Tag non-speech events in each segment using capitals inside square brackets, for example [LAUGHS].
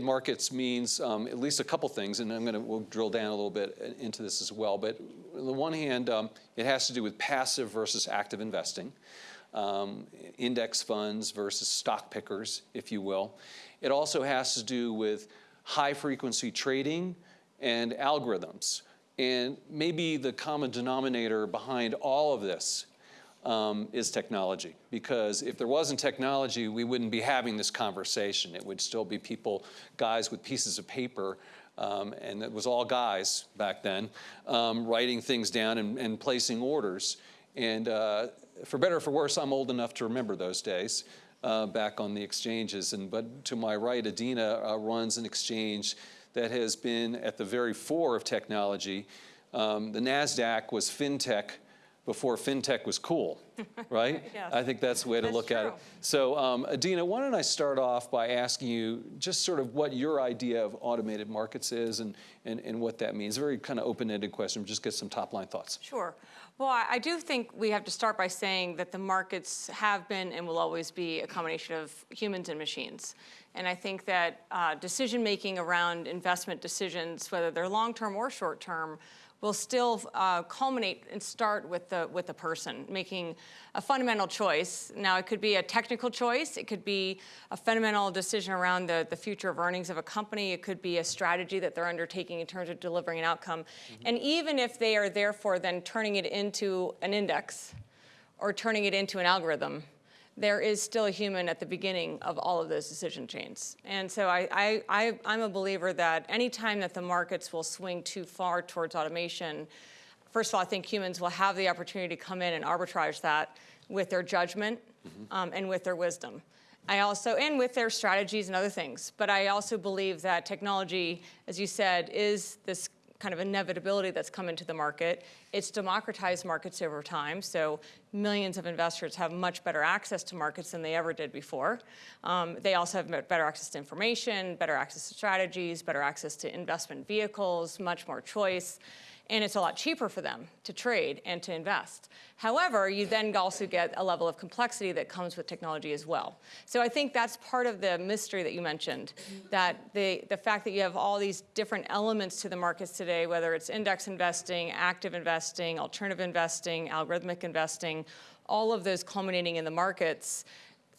Markets means um, at least a couple things, and I'm going to we'll drill down a little bit into this as well. But on the one hand, um, it has to do with passive versus active investing, um, index funds versus stock pickers, if you will. It also has to do with high frequency trading and algorithms. And maybe the common denominator behind all of this um, is technology. Because if there wasn't technology, we wouldn't be having this conversation. It would still be people, guys with pieces of paper, um, and it was all guys back then, um, writing things down and, and placing orders. And uh, for better or for worse, I'm old enough to remember those days. Uh, back on the exchanges. And but to my right, Adena uh, runs an exchange that has been at the very fore of technology. Um, the NASDAQ was fintech before fintech was cool, [LAUGHS] right? yes. I think that's the way to that's look true. at it. So um, Adena, why don't I start off by asking you just sort of what your idea of automated markets is and, and, and what that means. Very kind of open-ended question, just get some top line thoughts. Sure. Well, I I do think we have to start by saying that the markets have been and will always be a combination of humans and machines. And I think that uh, decision making around investment decisions, whether they're long term or short term, will still uh, culminate and start with the with the person making a fundamental choice. Now, it could be a technical choice. It could be a fundamental decision around the, the future of earnings of a company. It could be a strategy that they're undertaking in terms of delivering an outcome. And even if they are therefore then turning it into an index or turning it into an algorithm, there is still a human at the beginning of all of those decision chains. And so I, I, I, I'm a believer that anytime that the markets will swing too far towards automation, first of all, I think humans will have the opportunity to come in and arbitrage that with their judgment um, and with their wisdom. I also, and with their strategies and other things. But I also believe that technology, as you said, is this kind of inevitability that's come into the market. It's democratized markets over time, so millions of investors have much better access to markets than they ever did before. Um, they also have better access to information, better access to strategies, better access to investment vehicles, much more choice and it's a lot cheaper for them to trade and to invest. However, you then also get a level of complexity that comes with technology as well. So I think that's part of the mystery that you mentioned, that the, the fact that you have all these different elements to the markets today, whether it's index investing, active investing, alternative investing, algorithmic investing, all of those culminating in the markets,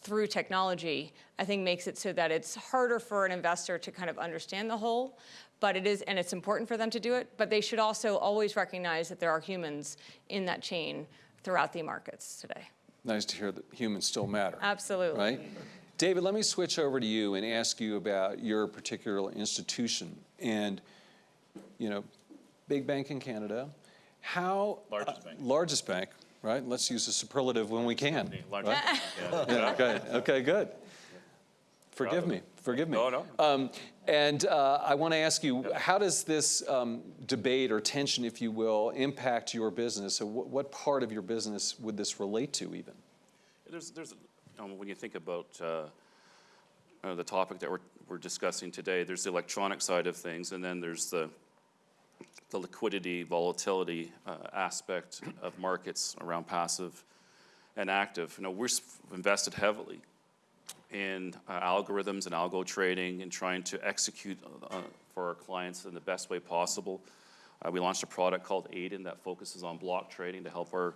through technology, I think makes it so that it's harder for an investor to kind of understand the whole, but it is, and it's important for them to do it, but they should also always recognize that there are humans in that chain throughout the markets today. Nice to hear that humans still matter. Absolutely. Right? David, let me switch over to you and ask you about your particular institution. And, you know, big bank in Canada. How Largest uh, bank. largest bank, right? Let's use a superlative when we can. Largest- yeah. Yeah, okay, okay, good. Forgive me, forgive me. No, no. Um, and uh, I want to ask you, how does this um, debate or tension, if you will, impact your business? So what, what part of your business would this relate to even? There's, there's, know, when you think about uh, uh, the topic that we're, we're discussing today, there's the electronic side of things, and then there's the, the liquidity, volatility uh, aspect of markets around passive and active. You know, we're invested heavily in uh, algorithms and algo trading and trying to execute uh, for our clients in the best way possible. Uh, we launched a product called Aiden that focuses on block trading to help our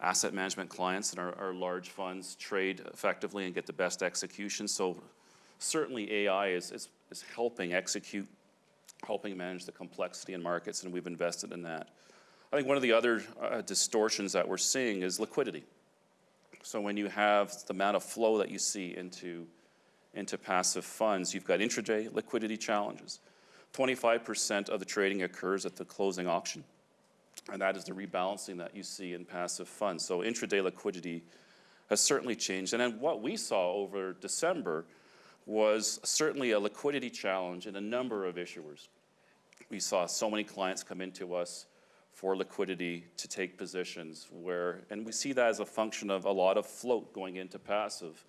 asset management clients and our, our large funds trade effectively and get the best execution. So certainly AI is, is, is helping execute, helping manage the complexity in markets, and we've invested in that. I think one of the other uh, distortions that we're seeing is liquidity. So when you have the amount of flow that you see into, into passive funds, you've got intraday liquidity challenges. 25% of the trading occurs at the closing auction, and that is the rebalancing that you see in passive funds. So intraday liquidity has certainly changed. And then what we saw over December was certainly a liquidity challenge in a number of issuers. We saw so many clients come into us for liquidity to take positions where, and we see that as a function of a lot of float going into passive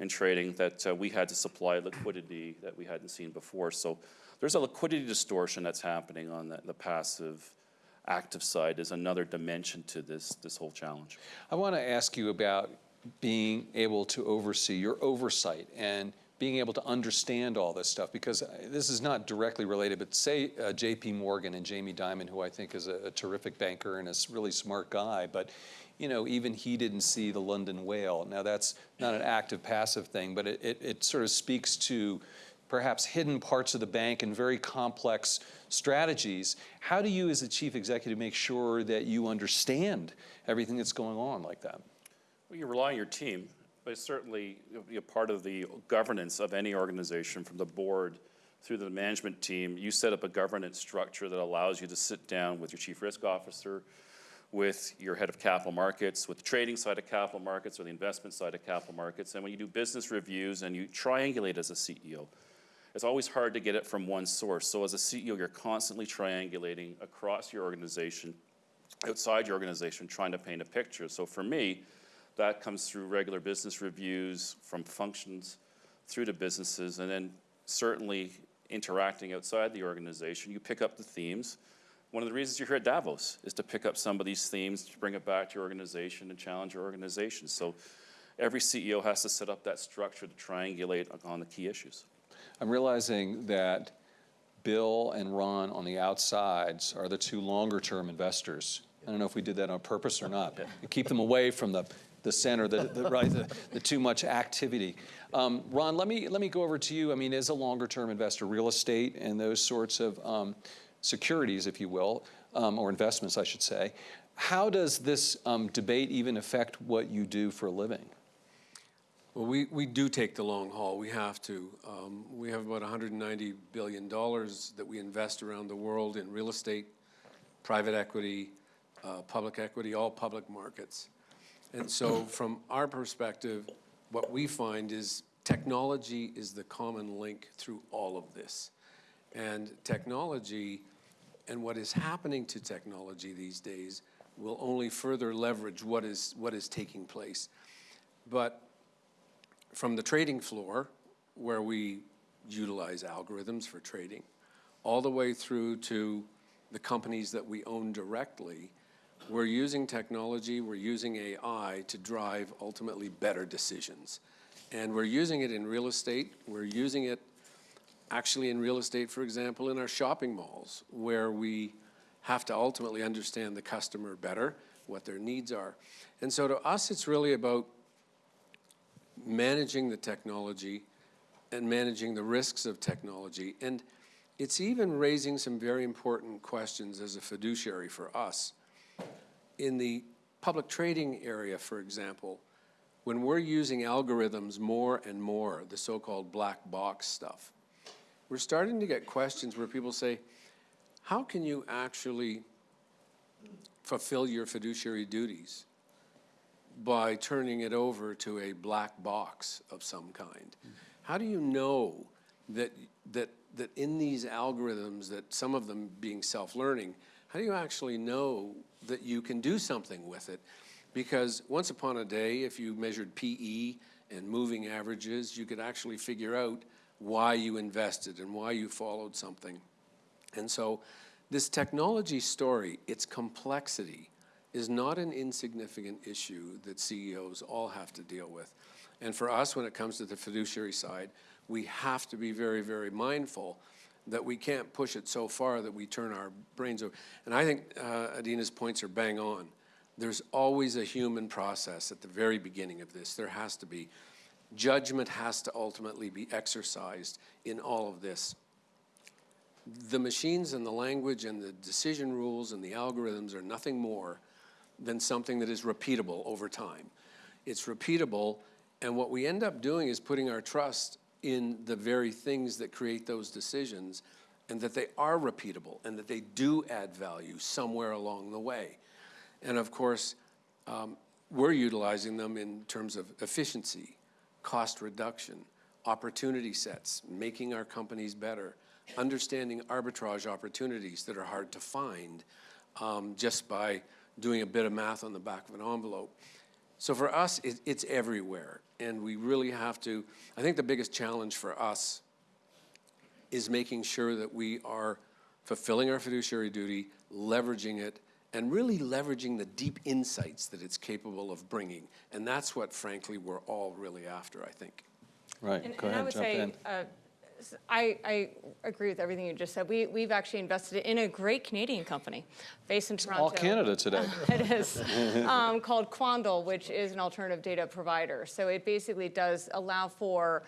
in trading that uh, we had to supply liquidity that we hadn't seen before. So there's a liquidity distortion that's happening on the, the passive active side is another dimension to this, this whole challenge. I want to ask you about being able to oversee your oversight and being able to understand all this stuff because uh, this is not directly related, but say uh, J.P. Morgan and Jamie Dimon, who I think is a, a terrific banker and a really smart guy, but you know, even he didn't see the London whale. Now that's not an active passive thing, but it, it, it sort of speaks to perhaps hidden parts of the bank and very complex strategies. How do you, as a chief executive, make sure that you understand everything that's going on like that? Well, you rely on your team, but it's certainly you know, part of the governance of any organization, from the board through the management team. You set up a governance structure that allows you to sit down with your chief risk officer, with your head of capital markets, with the trading side of capital markets or the investment side of capital markets. And when you do business reviews and you triangulate as a CEO, it's always hard to get it from one source. So as a CEO, you're constantly triangulating across your organization, outside your organization, trying to paint a picture. So for me, that comes through regular business reviews from functions through to businesses, and then certainly interacting outside the organization. You pick up the themes. One of the reasons you're here at Davos is to pick up some of these themes, to bring it back to your organization and challenge your organization. So every CEO has to set up that structure to triangulate on the key issues. I'm realizing that Bill and Ron on the outsides are the two longer-term investors. I don't know if we did that on purpose or not. To Keep them away from the, the center, the, the, right, the, the too much activity. Um, Ron, let me, let me go over to you. I mean, as a longer-term investor, real estate and those sorts of um, securities, if you will, um, or investments, I should say. How does this um, debate even affect what you do for a living? Well, we, we do take the long haul. We have to. Um, we have about $190 billion that we invest around the world in real estate, private equity, uh, public equity, all public markets. And so, from our perspective, what we find is technology is the common link through all of this. And technology and what is happening to technology these days will only further leverage what is, what is taking place. But from the trading floor, where we utilize algorithms for trading, all the way through to the companies that we own directly, we're using technology, we're using AI to drive ultimately better decisions. And we're using it in real estate, we're using it actually in real estate, for example, in our shopping malls, where we have to ultimately understand the customer better, what their needs are. And so to us, it's really about managing the technology and managing the risks of technology. And it's even raising some very important questions as a fiduciary for us. In the public trading area, for example, when we're using algorithms more and more, the so-called black box stuff, we're starting to get questions where people say, how can you actually fulfill your fiduciary duties by turning it over to a black box of some kind? How do you know that, that, that in these algorithms, that some of them being self-learning, how do you actually know that you can do something with it? Because once upon a day, if you measured PE and moving averages, you could actually figure out why you invested and why you followed something. And so this technology story, its complexity, is not an insignificant issue that CEOs all have to deal with. And for us, when it comes to the fiduciary side, we have to be very, very mindful that we can't push it so far that we turn our brains over. And I think uh, Adena's points are bang on. There's always a human process at the very beginning of this. There has to be. Judgment has to ultimately be exercised in all of this. The machines and the language and the decision rules and the algorithms are nothing more than something that is repeatable over time. It's repeatable, and what we end up doing is putting our trust in the very things that create those decisions and that they are repeatable and that they do add value somewhere along the way. And of course, um, we're utilizing them in terms of efficiency, cost reduction, opportunity sets, making our companies better, understanding arbitrage opportunities that are hard to find um, just by doing a bit of math on the back of an envelope. So for us, it, it's everywhere. And we really have to, I think the biggest challenge for us is making sure that we are fulfilling our fiduciary duty, leveraging it, and really leveraging the deep insights that it's capable of bringing. And that's what, frankly, we're all really after, I think. Right, And- go and I ahead, would jump say, in. uh, s- I, I agree with everything you just said. We, we've actually invested in a great Canadian company based in Toronto. All Canada today. [LAUGHS] It is, um, called Quandl, which is an alternative data provider. So it basically does allow for,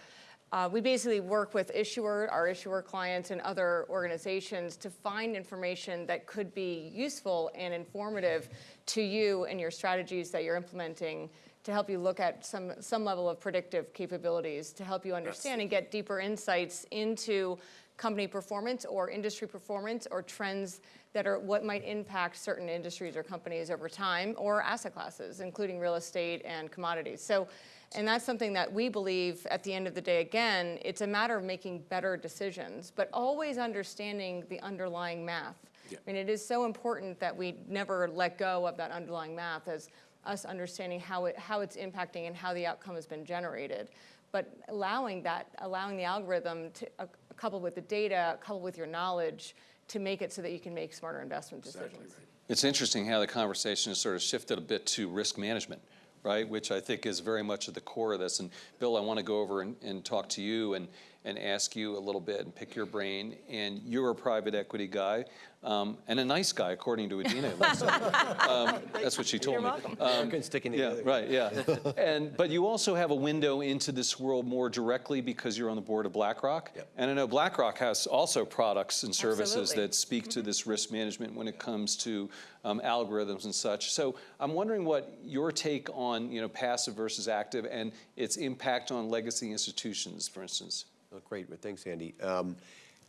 uh, we basically work with issuer, our issuer clients and other organizations to find information that could be useful and informative to you and your strategies that you're implementing to help you look at some, some level of predictive capabilities, to help you understand and get deeper insights into company performance or industry performance or trends that are what might impact certain industries or companies over time or asset classes, including real estate and commodities. So, and that's something that we believe at the end of the day, again, it's a matter of making better decisions, but always understanding the underlying math. I mean, it is so important that we never let go of that underlying math as us understanding how it, how it's impacting and how the outcome has been generated. But allowing that, allowing the algorithm to, uh, coupled with the data, coupled with your knowledge, to make it so that you can make smarter investment decisions. It's interesting how the conversation has sort of shifted a bit to risk management, right? Which I think is very much at the core of this. And Bill, I want to go over and, and talk to you and, and ask you a little bit and pick your brain. And you're a private equity guy um, and a nice guy, according to Adena. it looks like. [LAUGHS] um, that's what she told You're me. welcome. Americans sticking Yeah, together. right, yeah. [LAUGHS] And, but you also have a window into this world more directly because you're on the board of BlackRock. Yep. And I know BlackRock has also products and services Absolutely. that speak to this risk management when it comes to um, algorithms and such. So I'm wondering what your take on, you know, passive versus active and its impact on legacy institutions, for instance. Oh, Great, thanks, Andy. Um,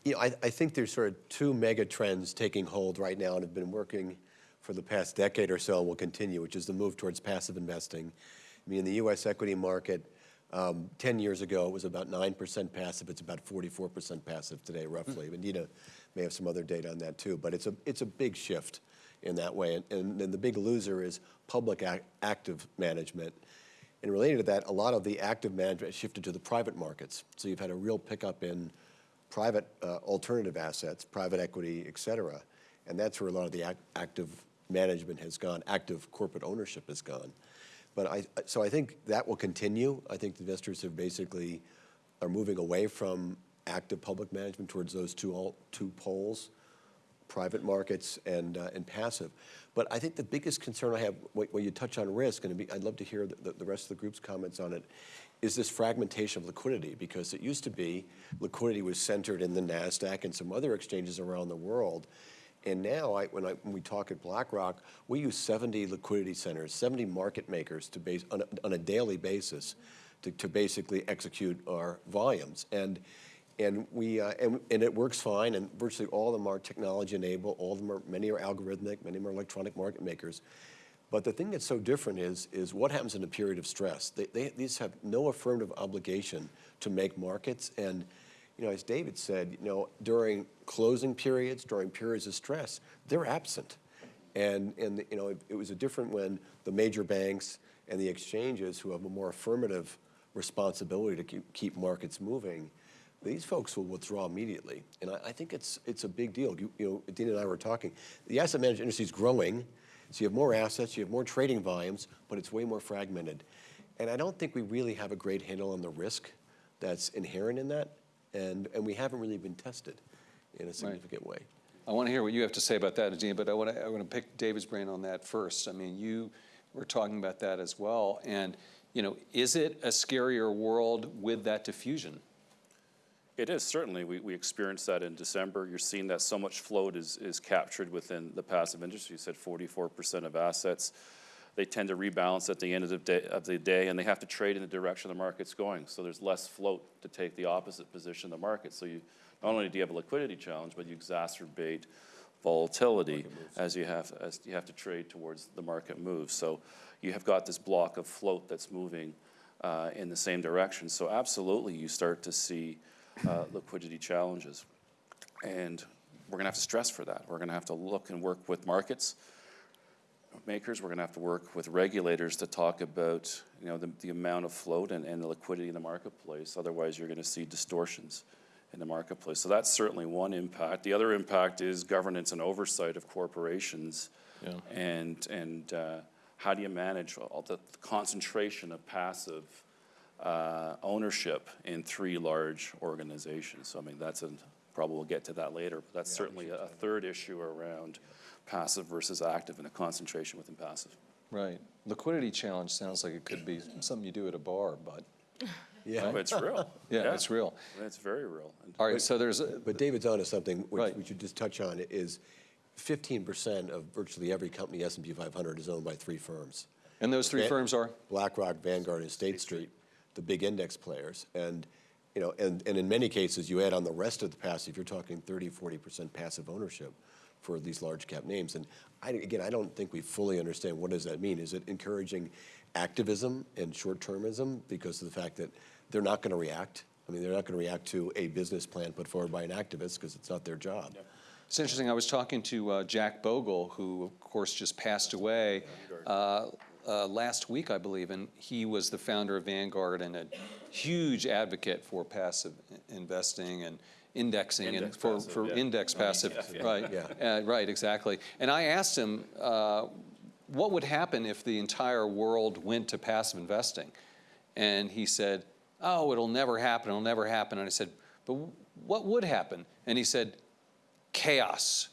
You know, I, I think there's sort of two mega trends taking hold right now and have been working for the past decade or so and will continue, which is the move towards passive investing. I mean, in the U.S. equity market, um, 10 years ago, it was about 9% passive. It's about 44% passive today, roughly. And Nina may have some other data on that, too. But it's a, it's a big shift in that way. And, and, and the big loser is public ac- active management. And related to that, a lot of the active management shifted to the private markets. So you've had a real pickup in private uh, alternative assets, private equity, et cetera. And that's where a lot of the ac- active management has gone, active corporate ownership has gone. But I, so I think that will continue. I think investors have basically are moving away from active public management towards those two, all, two poles private markets and, uh, and passive. But I think the biggest concern I have, when you touch on risk, and be- I'd love to hear the- the, the rest of the group's comments on it, is this fragmentation of liquidity. Because it used to be liquidity was centered in the NASDAQ and some other exchanges around the world. And now, I, when, I, when we talk at BlackRock, we use 70 liquidity centers, 70 market makers to base, on a, on a daily basis to, to basically execute our volumes. And, and we, uh, and, and it works fine, and virtually all of them are technology enabled, all of them are, many are algorithmic, many are electronic market makers. But the thing that's so different is, is what happens in a period of stress. They, they, these have no affirmative obligation to make markets, and, you know, as David said, you know, during closing periods, during periods of stress, they're absent. And, and you know, it, it was a different when the major banks and the exchanges who have a more affirmative responsibility to keep, keep markets moving, these folks will withdraw immediately. And I, I think it's, it's a big deal. You, you know, Dean and I were talking. The asset management industry is growing, so you have more assets, you have more trading volumes, but it's way more fragmented. And I don't think we really have a great handle on the risk that's inherent in that, and, and we haven't really been tested in a significant way. I want to hear what you have to say about that, Dean, but I want to, I want to pick David's brain on that first. I mean, you were talking about that as well. And, you know, is it a scarier world with that diffusion? It is, certainly. We, we experienced that in December. You're seeing that so much float is, is captured within the passive industry. You said forty-four percent of assets. They tend to rebalance at the end of the day, of the day, and they have to trade in the direction the market's going. So there's less float to take the opposite position in the market. So you, not only do you have a liquidity challenge, but you exacerbate volatility as you have, as you have to trade towards the market moves. So you have got this block of float that's moving uh, in the same direction. So absolutely, you start to see uh, liquidity challenges. And we're going to have to stress for that. We're going to have to look and work with markets makers. We're going to have to work with regulators to talk about, you know, the, the amount of float and, and the liquidity in the marketplace. Otherwise, you're going to see distortions in the marketplace. So that's certainly one impact. The other impact is governance and oversight of corporations. Yeah. And, and uh, how do you manage all the concentration of passive uh, ownership in three large organizations. So I mean, that's a, probably we'll get to that later, but that's certainly a a third issue around passive versus active and a concentration within passive. Right. Liquidity challenge sounds like it could be something you do at a bar, but, [LAUGHS] Yeah. But it's real. [LAUGHS] yeah, it's real. It's very real. And- All right, so there's, a- But David's onto something, which Right. we should just touch on, is fifteen percent of virtually every company S and P five hundred is owned by three firms. and those three Va- firms are? BlackRock, Vanguard, and State Street, the big index players. And, you know, and, and in many cases, you add on the rest of the passive, you're talking 30, 40% passive ownership for these large cap names. And I, again, I don't think we fully understand what does that mean? Is it encouraging activism and short-termism because of the fact that they're not going to react? I mean, they're not going to react to a business plan put forward by an activist because it's not their job. It's interesting, I was talking to uh, Jack Bogle, who of course just passed away uh, uh, last week, I believe, and he was the founder of Vanguard and a huge advocate for passive investing and indexing and for, passive, for yeah. index Not passive, ETF, yeah. right? Yeah. Uh, Right, exactly. And I asked him, uh, what would happen if the entire world went to passive investing? And he said, oh, it'll never happen, it'll never happen. And I said, but what would happen? And he said, chaos.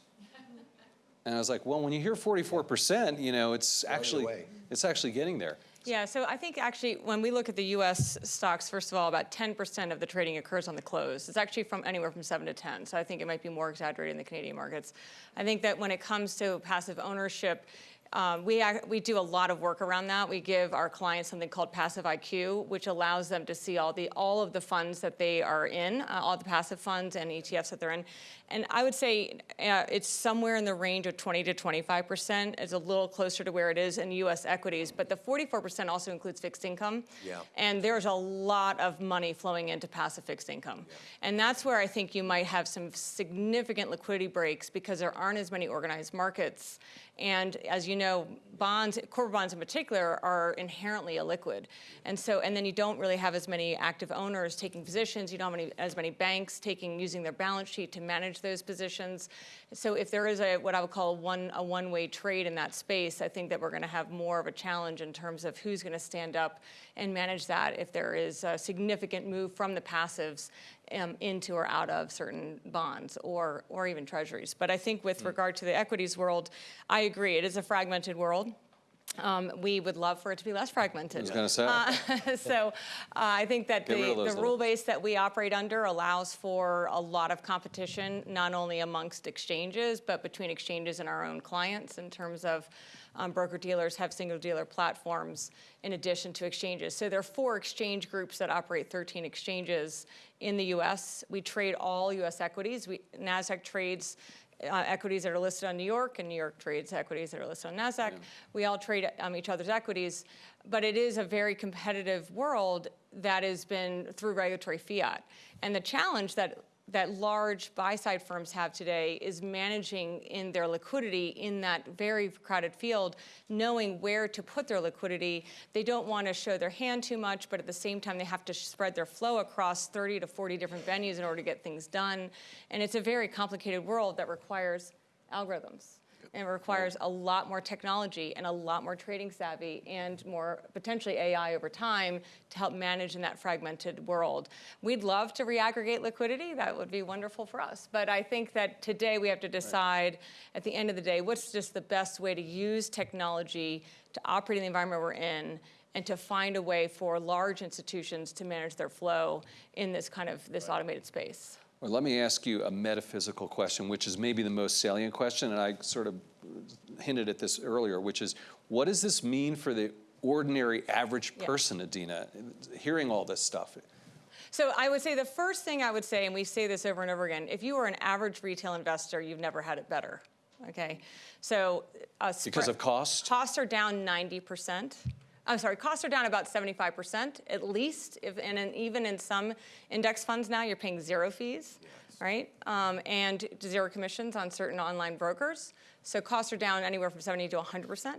And I was like, well, when you hear 44%, you know, it's actually, away. It's actually getting there. Yeah, so I think actually, when we look at the US stocks, first of all, about 10% of the trading occurs on the close. It's actually from anywhere from 7 to 10, so I think it might be more exaggerated in the Canadian markets. I think that when it comes to passive ownership, um, we, we do a lot of work around that. We give our clients something called Passive IQ, which allows them to see all the all of the funds that they are in, uh, all the passive funds and ETFs that they're in. And I would say uh, it's somewhere in the range of 20 to 25 percent. It's a little closer to where it is in U.S. equities, but the 44 percent also includes fixed income. Yeah. And there's a lot of money flowing into passive fixed income. And that's where I think you might have some significant liquidity breaks because there aren't as many organized markets. And as you know, bonds, corporate bonds in particular, are inherently illiquid. And so, and then you don't really have as many active owners taking positions. You don't have as many banks taking, using their balance sheet to manage those positions. So if there is a, what I would call a one, a one-way trade in that space, I think that we're gonna have more of a challenge in terms of who's gonna stand up and manage that if there is a significant move from the passives um, into or out of certain bonds or, or even treasuries. But I think with regard to the equities world, I agree, it is a fragmented world. Um, we would love for it to be less fragmented. I was gonna say. Uh, [LAUGHS] so uh, I think that Get the, the rule base that we operate under allows for a lot of competition, not only amongst exchanges, but between exchanges and our own clients in terms of um, broker dealers have single dealer platforms in addition to exchanges. So there are four exchange groups that operate 13 exchanges in the US. We trade all US equities. We, NASDAQ trades uh, equities that are listed on New York, and New York trades equities that are listed on NASDAQ. We all trade um, each other's equities, but it is a very competitive world that has been through regulatory fiat. And the challenge that that large buy-side firms have today is managing in their liquidity in that very crowded field, knowing where to put their liquidity. They don't want to show their hand too much, but at the same time, they have to spread their flow across 30 to 40 different venues in order to get things done. And it's a very complicated world that requires algorithms. And it requires a lot more technology and a lot more trading savvy and more potentially AI over time to help manage in that fragmented world. We'd love to reaggregate liquidity. That would be wonderful for us. But I think that today we have to decide at the end of the day what's just the best way to use technology to operate in the environment we're in and to find a way for large institutions to manage their flow in this kind of this automated space. Well, let me ask you a metaphysical question, which is maybe the most salient question, and I sort of hinted at this earlier, which is, what does this mean for the ordinary average Yeah. person, Adena, hearing all this stuff? So I would say the first thing I would say, and we say this over and over again, if you are an average retail investor, you've never had it better. Okay, so uh, Because of cost? Costs are down 90%. I'm sorry, costs are down about 75% at least, if, and in, even in some index funds now, you're paying zero fees. right? Um, and zero commissions on certain online brokers. So costs are down anywhere from 70 to 100%.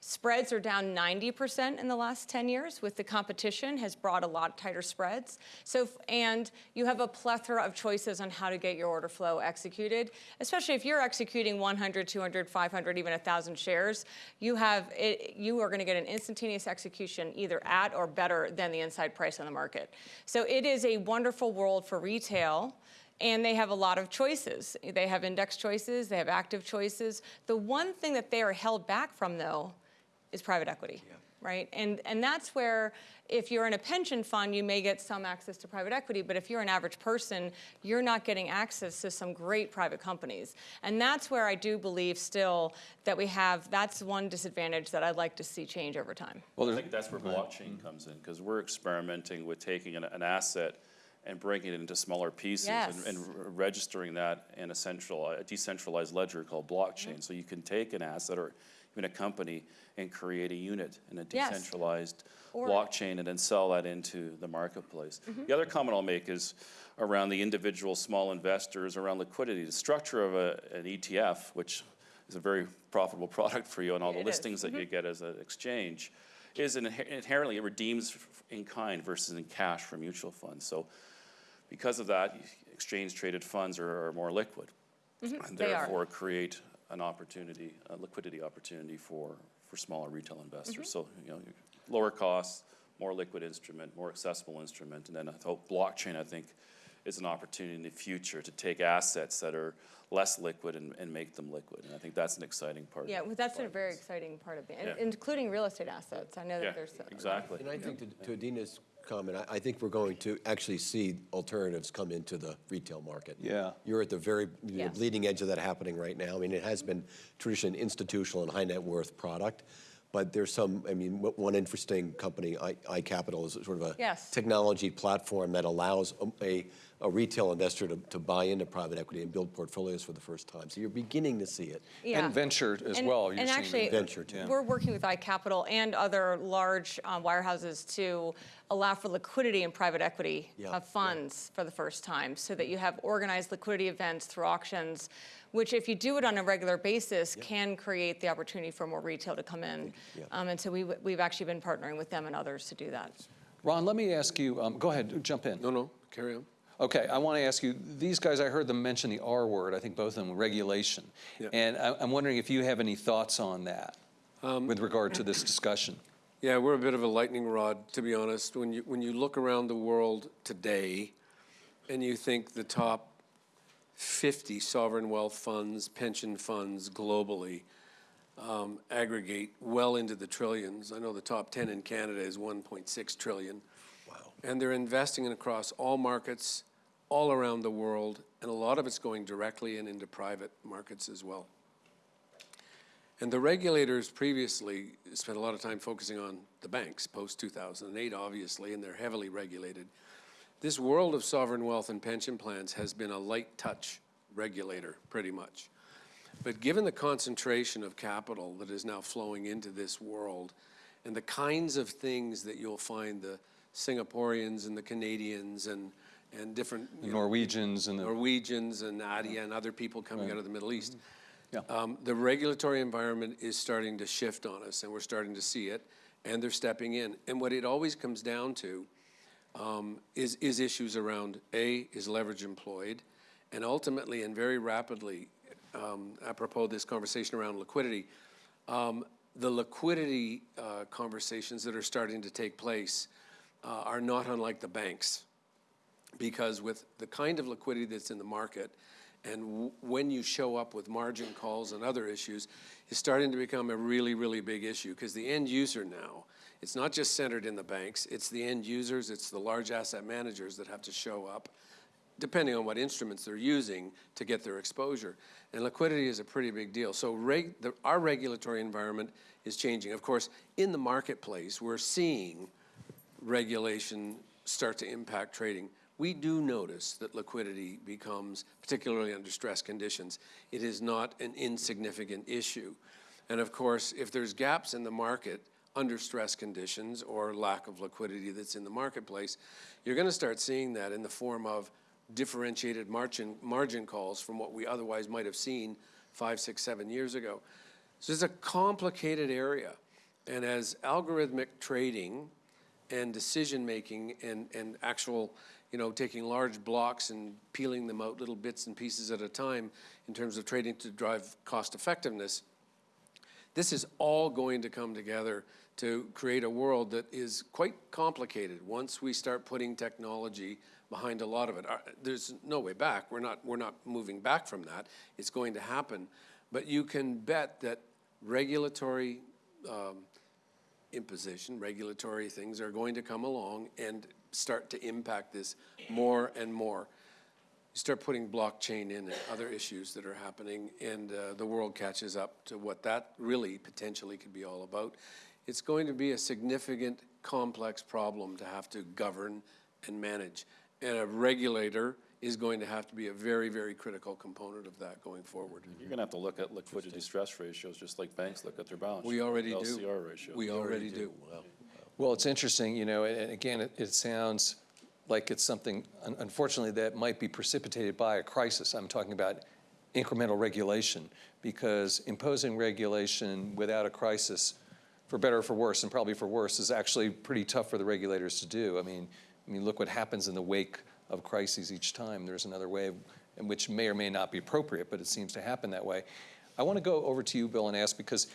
Spreads are down 90% in the last 10 years with the competition has brought a lot tighter spreads. So, and you have a plethora of choices on how to get your order flow executed, especially if you're executing 100, 200, 500, even 1,000 shares, you have, it, you are gonna get an instantaneous execution either at or better than the inside price on the market. So it is a wonderful world for retail and they have a lot of choices. They have index choices, they have active choices. The one thing that they are held back from, though, is private equity, right? And, and that's where, if you're in a pension fund, you may get some access to private equity, but if you're an average person, you're not getting access to some great private companies. And that's where I do believe still that we have, that's one disadvantage that I'd like to see change over time. Well, I think that's where blockchain comes in, because we're experimenting with taking an, an asset and breaking it into smaller pieces and, Yes. and re- registering that in a central, a decentralized ledger called blockchain. So you can take an asset or even a company and create a unit in a decentralized Or- blockchain and then sell that into the marketplace. Mm-hmm. The other comment I'll make is around the individual small investors, around liquidity. The structure of a, an ETF, which is a very profitable [LAUGHS] product for you and all the It is. listings that you mm-hmm. get as an exchange, is inhe- inherently, it redeems in kind versus in cash for mutual funds. So because of that, exchange-traded funds are, are more liquid. And Mm-hmm. they are. therefore create an opportunity, a liquidity opportunity for, for smaller retail Mm-hmm. investors. So, you know, lower costs, more liquid instrument, more accessible instrument. And then I hope blockchain, I think, is an opportunity in the future to take assets that are less liquid and, and make them liquid. And I think that's an exciting part. Yeah, well, that's a very exciting part of it, and- Yeah. including real estate assets. I know Yeah, that there's. uh, exactly. And I think to to Adena's comment, I, I think we're going to actually see alternatives come into the retail market. Yeah. You're at the very, the Yes. bleeding edge of that happening right now. I mean, it has been traditionally an institutional and high net worth product, but there's some, I mean, one interesting company, iCapital, is sort of a Yes. technology platform that allows a, a, a retail investor to, to buy into private equity and build portfolios for the first time. So you're beginning to see it. Yeah. and venture as And- well. You're And actually, venture, too. we're working with iCapital and other large uh, wirehouses to allow for liquidity in private equity Yeah, of funds for the first time, so that you have organized liquidity events through auctions, which if you do it on a regular basis, can create the opportunity for more retail to come in. Yeah. Um, And so we, we've actually been partnering with them and others to do that. Ron, let me ask you, um, go ahead, jump in. No, no, carry on. Okay, I want to ask you, these guys, I heard them mention the R word, I think both of them, regulation. Yeah. And I- I'm wondering if you have any thoughts on that Um, with regard to this discussion. Yeah, we're a bit of a lightning rod, to be honest. When you, when you look around the world today and you think the top 50 sovereign wealth funds, pension funds globally um, aggregate well into the trillions. I know the top 10 in Canada is 1.6 trillion. Wow. And they're investing in across all markets, all around the world, and a lot of it's going directly and into private markets as well. And the regulators previously spent a lot of time focusing on the banks, post-2008, obviously, and they're heavily regulated. This world of sovereign wealth and pension plans has been a light touch regulator, pretty much. But given the concentration of capital that is now flowing into this world, and the kinds of things that you'll find the Singaporeans and the Canadians and, and different you know, Norwegians and the, Norwegians and Nadia and other people coming out of the Middle East. Yeah. Um, The regulatory environment is starting to shift on us, and we're starting to see it, and they're stepping in. And what it always comes down to um, is, is issues around, A, is leverage employed? And ultimately, and very rapidly, um, apropos this conversation around liquidity, um, the liquidity uh, conversations that are starting to take place uh, are not unlike the banks because with the kind of liquidity that's in the market, and when you show up with margin calls and other issues, is starting to become a really, really big issue, because the end user now, it's not just centered in the banks, it's the end users, it's the large asset managers that have to show up, depending on what instruments they're using to get their exposure. And liquidity is a pretty big deal. So reg, the, our regulatory environment is changing. Of course, in the marketplace, we're seeing regulation start to impact trading. We do notice that liquidity becomes, particularly under stress conditions, it is not an insignificant issue. And of course, if there's gaps in the market under stress conditions or lack of liquidity that's in the marketplace, you're going to start seeing that in the form of differentiated margin, margin calls from what we otherwise might have seen five, six, seven years ago. So it's a complicated area. And as algorithmic trading and decision-making and, and actual, you know, taking large blocks and peeling them out little bits and pieces at a time in terms of trading to drive cost effectiveness, this is all going to come together to create a world that is quite complicated once we start putting technology behind a lot of it. Uh, There's no way back. We're not, we're not moving back from that. It's going to happen. But you can bet that regulatory um, imposition, regulatory things are going to come along and start to impact this more and more. You start putting blockchain in and other issues that are happening, and uh, the world catches up to what that really potentially could be all about. It's going to be a significant, complex problem to have to govern and manage. And a regulator is going to have to be a very, very critical component of that going forward. You're gonna have to look at liquidity stress ratios, just like banks look at their balance. We already do. LCR ratio. We already do. Well, it's interesting, you know, and again, it, it sounds like it's something, un- unfortunately, that might be precipitated by a crisis. I'm talking about incremental regulation, because imposing regulation without a crisis, for better or for worse, and probably for worse, is actually pretty tough for the regulators to do. I mean, I mean, look what happens in the wake of crises each time. There's another way, in which may or may not be appropriate, but it seems to happen that way. I want to go over to you, Bill, and ask, because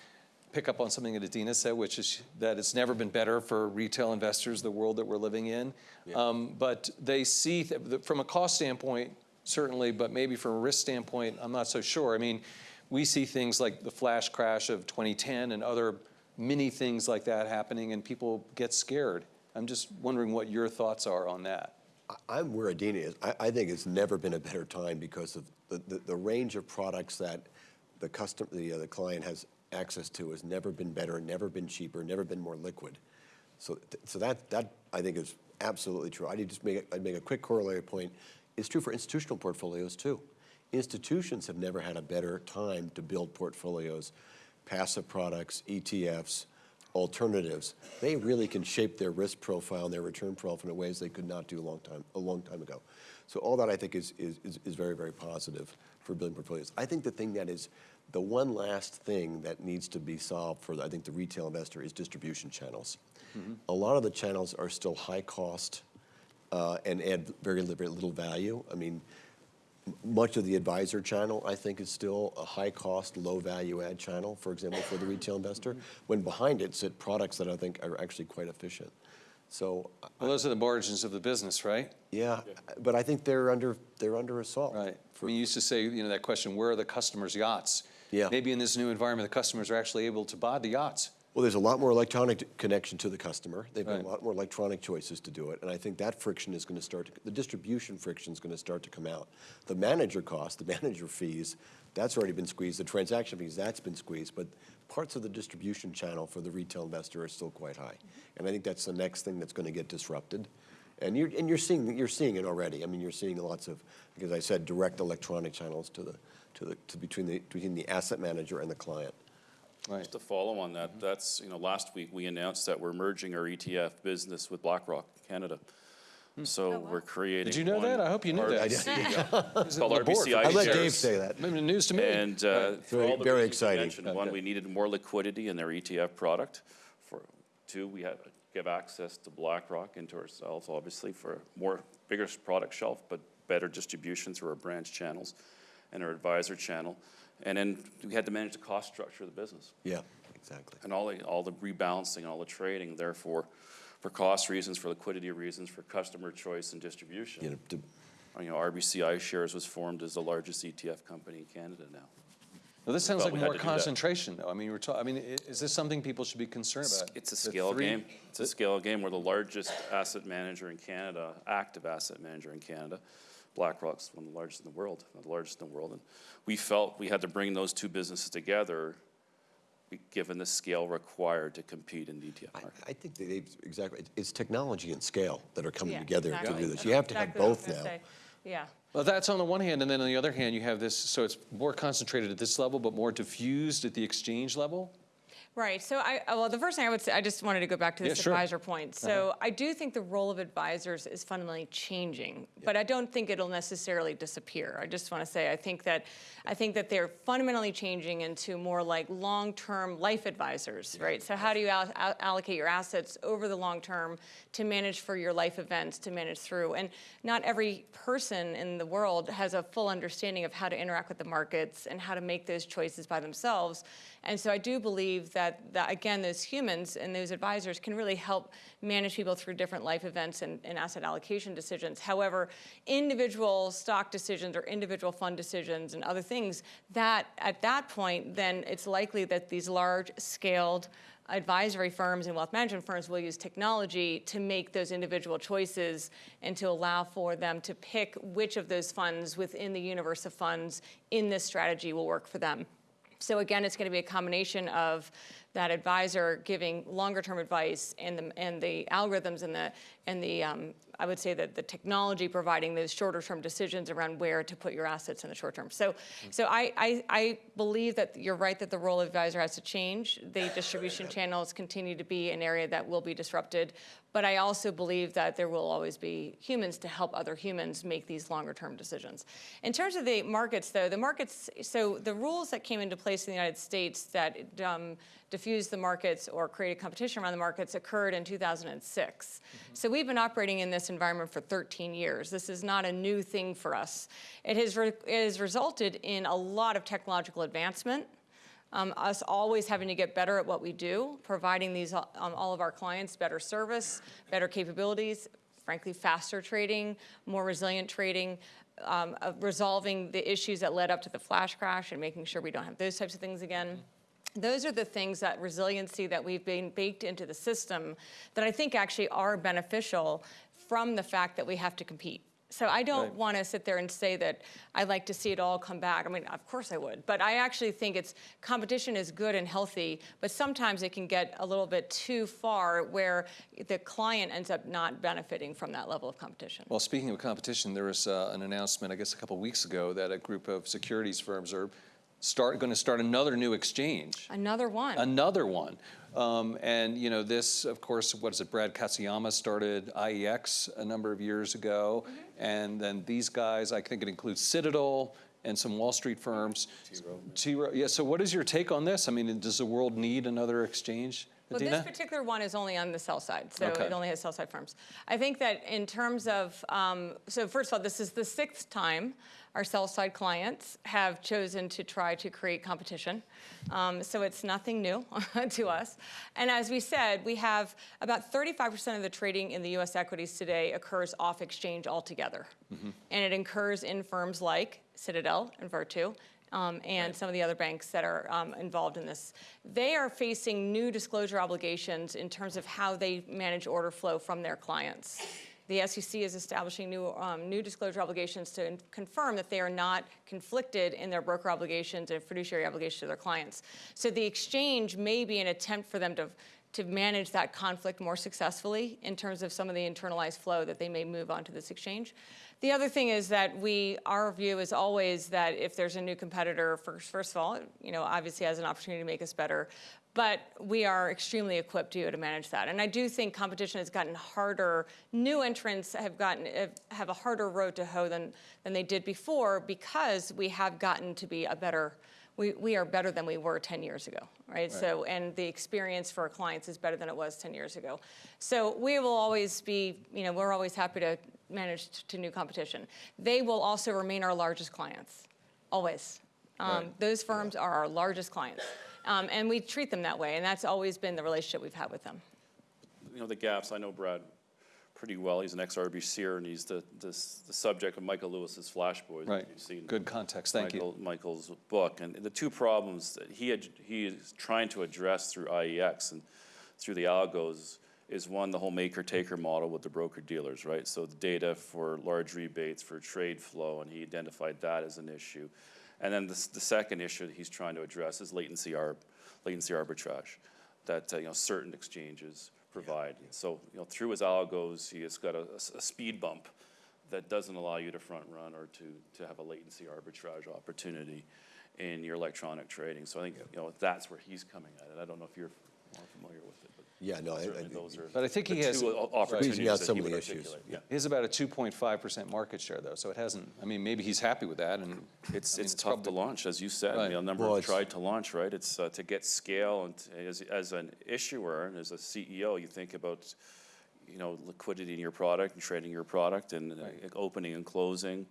pick up on something that Adena said, which is that it's never been better for retail investors, the world that we're living in. Um, but they see, th- from a cost standpoint, certainly, but maybe from a risk standpoint, I'm not so sure. I mean, we see things like the flash crash of 2010 and other mini things like that happening, and people get scared. I'm just wondering what your thoughts are on that. I- I'm where Adena is. I, I think it's never been a better time because of the, the, the range of products that the custom, the, uh, the client has access to has never been better, never been cheaper, never been more liquid. So, so that, that I think is absolutely true. I'd just make, I'd make a quick corollary point. It's true for institutional portfolios too. Institutions have never had a better time to build portfolios, passive products, ETFs, alternatives. They really can shape their risk profile and their return profile in ways they could not do a long time, a long time ago. So all that I think is, is, is- is very, very positive for building portfolios. I think the thing that is, the one last thing that needs to be solved for, I think, the retail investor is distribution channels. A lot of the channels are still high cost uh, and add very, very little value. I mean, much of the advisor channel, I think, is still a high-cost, low-value-add channel, for example, for the retail investor, when behind it sit products that I think are actually quite efficient. So, uh, Well, those are the margins of the business, right? yeah, but I think they're under, they're under assault. Right. I mean, you used to say, you know, that question, where are the customers' yachts? Yeah. Maybe in this new environment, the customers are actually able to buy the yachts. Well, there's a lot more electronic connection to the customer. They've got Right. a lot more electronic choices to do it, and I think that friction is going to start, to- the distribution friction is going to start to come out. The manager cost, the [LAUGHS] manager fees, that's already been squeezed. The transaction fees, that's been squeezed, but parts of the distribution channel for the retail investor are still quite high. Mm-hmm. And I think that's the next thing that's going to get disrupted. And you're, and you're seeing, you're seeing it already. I mean, you're seeing lots of, because I said, direct electronic channels to the, to the, to between the, between the asset manager and the client. Right. Just to follow on that, that's, you know, last week, we announced that we're merging our ETF business with BlackRock Canada. So we're creating. Did you know that? I hope you knew that. RBC [LAUGHS] It's called on the. RBCI I let Dave say that. Maybe news to me. And uh, for Very- all the very exciting. mentioned, one, we needed more liquidity in their ETF product. For, two, we had give access to BlackRock and to ourselves, obviously, for a more, bigger product shelf, but better distribution through our branch channels and our advisor channel. And then we had to manage the cost structure of the business Yeah, exactly. and all the, all the rebalancing, and all the trading, therefore, for cost reasons, for liquidity reasons, for customer choice and distribution. know, to- You know, RBC iShares was formed as the largest ETF company in Canada now. Well, this sounds But like more to do that. concentration, though. I mean, we're talking, I mean, is this something people should be concerned about? It's a scale three- game. It's a scale game. We're the largest asset manager in Canada, active asset manager in Canada. BlackRock's one of the largest in the world, the largest in the world. And we felt we had to bring those two businesses together, given the scale required to compete in the ETF I, market. I think that exactly, it's technology and scale that are coming Yeah, together to do this. You have to have Exactly what both gonna now. say. Yeah. Well, that's on the one hand, and then on the other hand, you have this, so it's more concentrated at this level, but more diffused at the exchange level? Right, so I, uh, well, the first thing I would say, I just wanted to go back to Yeah, this sure. advisor point. So I do think the role of advisors is fundamentally changing, but I don't think it'll necessarily disappear. I just want to say, I think that, I think that they're fundamentally changing into more like long-term life advisors, right? So how do you al- allocate your assets over the long term to manage for your life events, to manage through? And not every person in the world has a full understanding of how to interact with the markets and how to make those choices by themselves. And so I do believe that, that again, those humans and those advisors can really help manage people through different life events and, and asset allocation decisions. However, individual stock decisions or individual fund decisions and other things, that at that point, then it's likely that these large scaled advisory firms and wealth management firms will use technology to make those individual choices and to allow for them to pick which of those funds within the universe of funds in this strategy will work for them. So again, it's going to be a combination of that advisor giving longer term advice and the, and the algorithms and the, and the um, I would say that the technology providing those shorter term decisions around where to put your assets in the short term. So, so I, I, I believe that you're right that the role of advisor has to change. The distribution channels continue to be an area that will be disrupted. But I also believe that there will always be humans to help other humans make these longer term decisions. In terms of the markets, though, the markets, so the rules that came into place in the United States that um, diffused the markets or created competition around the markets occurred in 2006. So we've been operating in this environment for 13 years. This is not a new thing for us. It has, re- it has resulted in a lot of technological advancement um, us always having to get better at what we do, providing these um, all of our clients better service, better capabilities, frankly, faster trading, more resilient trading, um, resolving the issues that led up to the flash crash and making sure we don't have those types of things again. Those are the things that resiliency that we've been baked into the system that I think actually are beneficial from the fact that we have to compete. So I don't Right. want to sit there and say that I'd like to see it all come back. I mean, of course I would, but I actually think it's competition is good and healthy, but sometimes it can get a little bit too far where the client ends up not benefiting from that level of competition. Well, speaking of competition, there was uh, an announcement, I guess, a couple weeks ago that a group of securities firms are start, going to start another new exchange. Another one. Another one. Um, and, you know, this, of course, what is it, Brad Katsuyama started IEX a number of years ago. And then these guys, I think it includes Citadel and some Wall Street firms. T. Rowe. Yeah, so what is your take on this? I mean, does the world need another exchange? Well, Adena? this particular one is only on the sell side, so Okay. it only has sell side firms. I think that in terms of, um, so first of all, this is the sixth time our sell side clients have chosen to try to create competition. Um, so it's nothing new [LAUGHS] to us. And as we said, we have about 35% of the trading in the US equities today occurs off exchange altogether. And it occurs in firms like Citadel and Virtu um, and some of the other banks that are um, involved in this. They are facing new disclosure obligations in terms of how they manage order flow from their clients. The SEC is establishing new, um, new disclosure obligations to confirm that they are not conflicted in their broker obligations and fiduciary obligations to their clients. So the exchange may be an attempt for them to, to manage that conflict more successfully in terms of some of the internalized flow that they may move onto this exchange. The other thing is that we, our view is always that if there's a new competitor, first, first of all, you know, obviously has an opportunity to make us better, but we are extremely equipped to, to manage that. And I do think competition has gotten harder. New entrants have gotten have- a harder road to hoe than than they did before because we have gotten to be a better. We, we are better than we were 10 years ago, right? So, and the experience for our clients is better than it was 10 years ago. So we will always be, you know, we're always happy to manage to new competition. They will also remain our largest clients, always. Um, Right. Those firms are our largest clients. Um, and we treat them that way, and that's always been the relationship we've had with them. you know, the gaps, I know Brad pretty well. He's an ex-RBCer, and he's the, the, the subject of Michael Lewis's Flash Boys. Right. you've seen Good context. Thank you. Michael's book. And the two problems that he, had- he is trying to address through IEX and through the algos is one, the whole maker-taker model with the broker-dealers, right? So the data for large rebates, for trade flow, and he identified that as an issue. And then the, the second issue that he's trying to address is latency arb, latency arbitrage, that, uh, you know, certain exchanges provide. So, you know, through his algos, he has got a speed bump that doesn't allow you to front run or to, to have a latency arbitrage opportunity in your electronic trading. So I think, you know, that's where he's coming at it. I don't know if you're more familiar with it, Yeah, no, I- certainly I- those are But I think he the has- two o- opportunities out that some he of would the issues, articulate. yeah. He has about a 2.5% market share, though, so it hasn't, I mean, maybe he's happy with that, and It's, I mean, it's tough to probably- launch, as you said. I mean, Right. a number Well, have it's- tried to launch, right? It's uh, to get scale and to- as, as an issuer and as a CEO, you think about, you know, liquidity in your product and trading your product and uh, opening and closing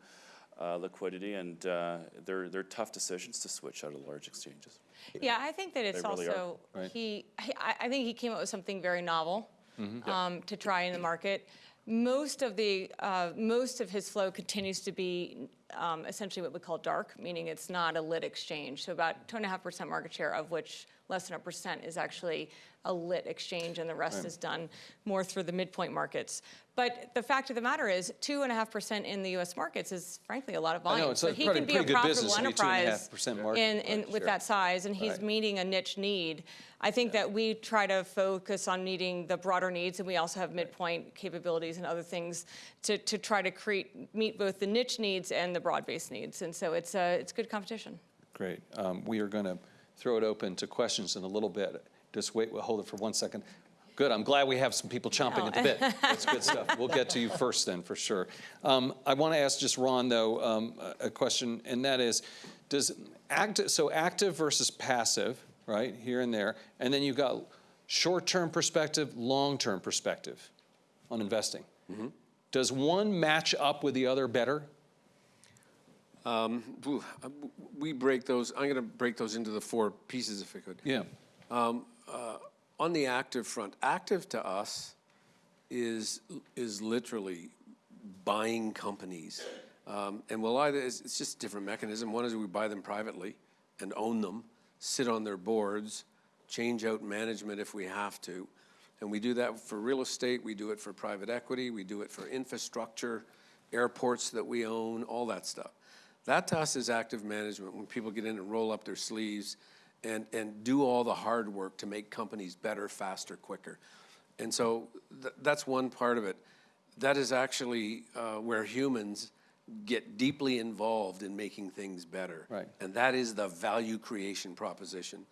uh, liquidity. And uh, they're, they're tough decisions to switch out of large exchanges. Yeah, I think that it's They really are. also, Right. he, he- I, I think he came up with something very novel Mm-hmm. um, to try in the market. Most of the, uh, most of his flow continues to be um, essentially what we call dark, meaning it's not a lit exchange. So about two and a half percent market share, of which less than a percent is actually a lit exchange, and the rest is done more through the midpoint markets. But the fact of the matter is, two and a half percent in the U.S. markets is frankly a lot of I know, volume. it's So he can be a profitable enterprise market in, in, with that size, and he's Right. meeting a niche need. I think that we try to focus on meeting the broader needs, and we also have midpoint capabilities and other things to, to try to create, meet both the niche needs and the broad-based needs. And so it's, uh, it's good competition. Great. Um, We are going to throw it open to questions in a little bit. Just wait, we'll hold it for one second. Good, I'm glad we have some people chomping at the bit. That's good stuff. We'll get to you [LAUGHS] first then, for sure. Um, I want to ask just Ron, though, um, a a question, and that is, does active, so active versus passive, right, here and there, and then you've got short-term perspective, long-term perspective on investing. Does one match up with the other better? Uh, We break those, I'm going to break those into the four pieces if I could. Yeah. On the active front, active to us is, is literally buying companies. Um, And we'll either, it's, it's just a different mechanism. One is we buy them privately and own them, sit on their boards, change out management if we have to. And we do that for real estate, we do it for private equity, we do it for infrastructure, airports that we own, all that stuff. That to us is active management, when people get in and roll up their sleeves and, and do all the hard work to make companies better, faster, quicker. And so th- that's one part of it. That is actually uh, where humans get deeply involved in making things better. Right. And that is the value creation proposition.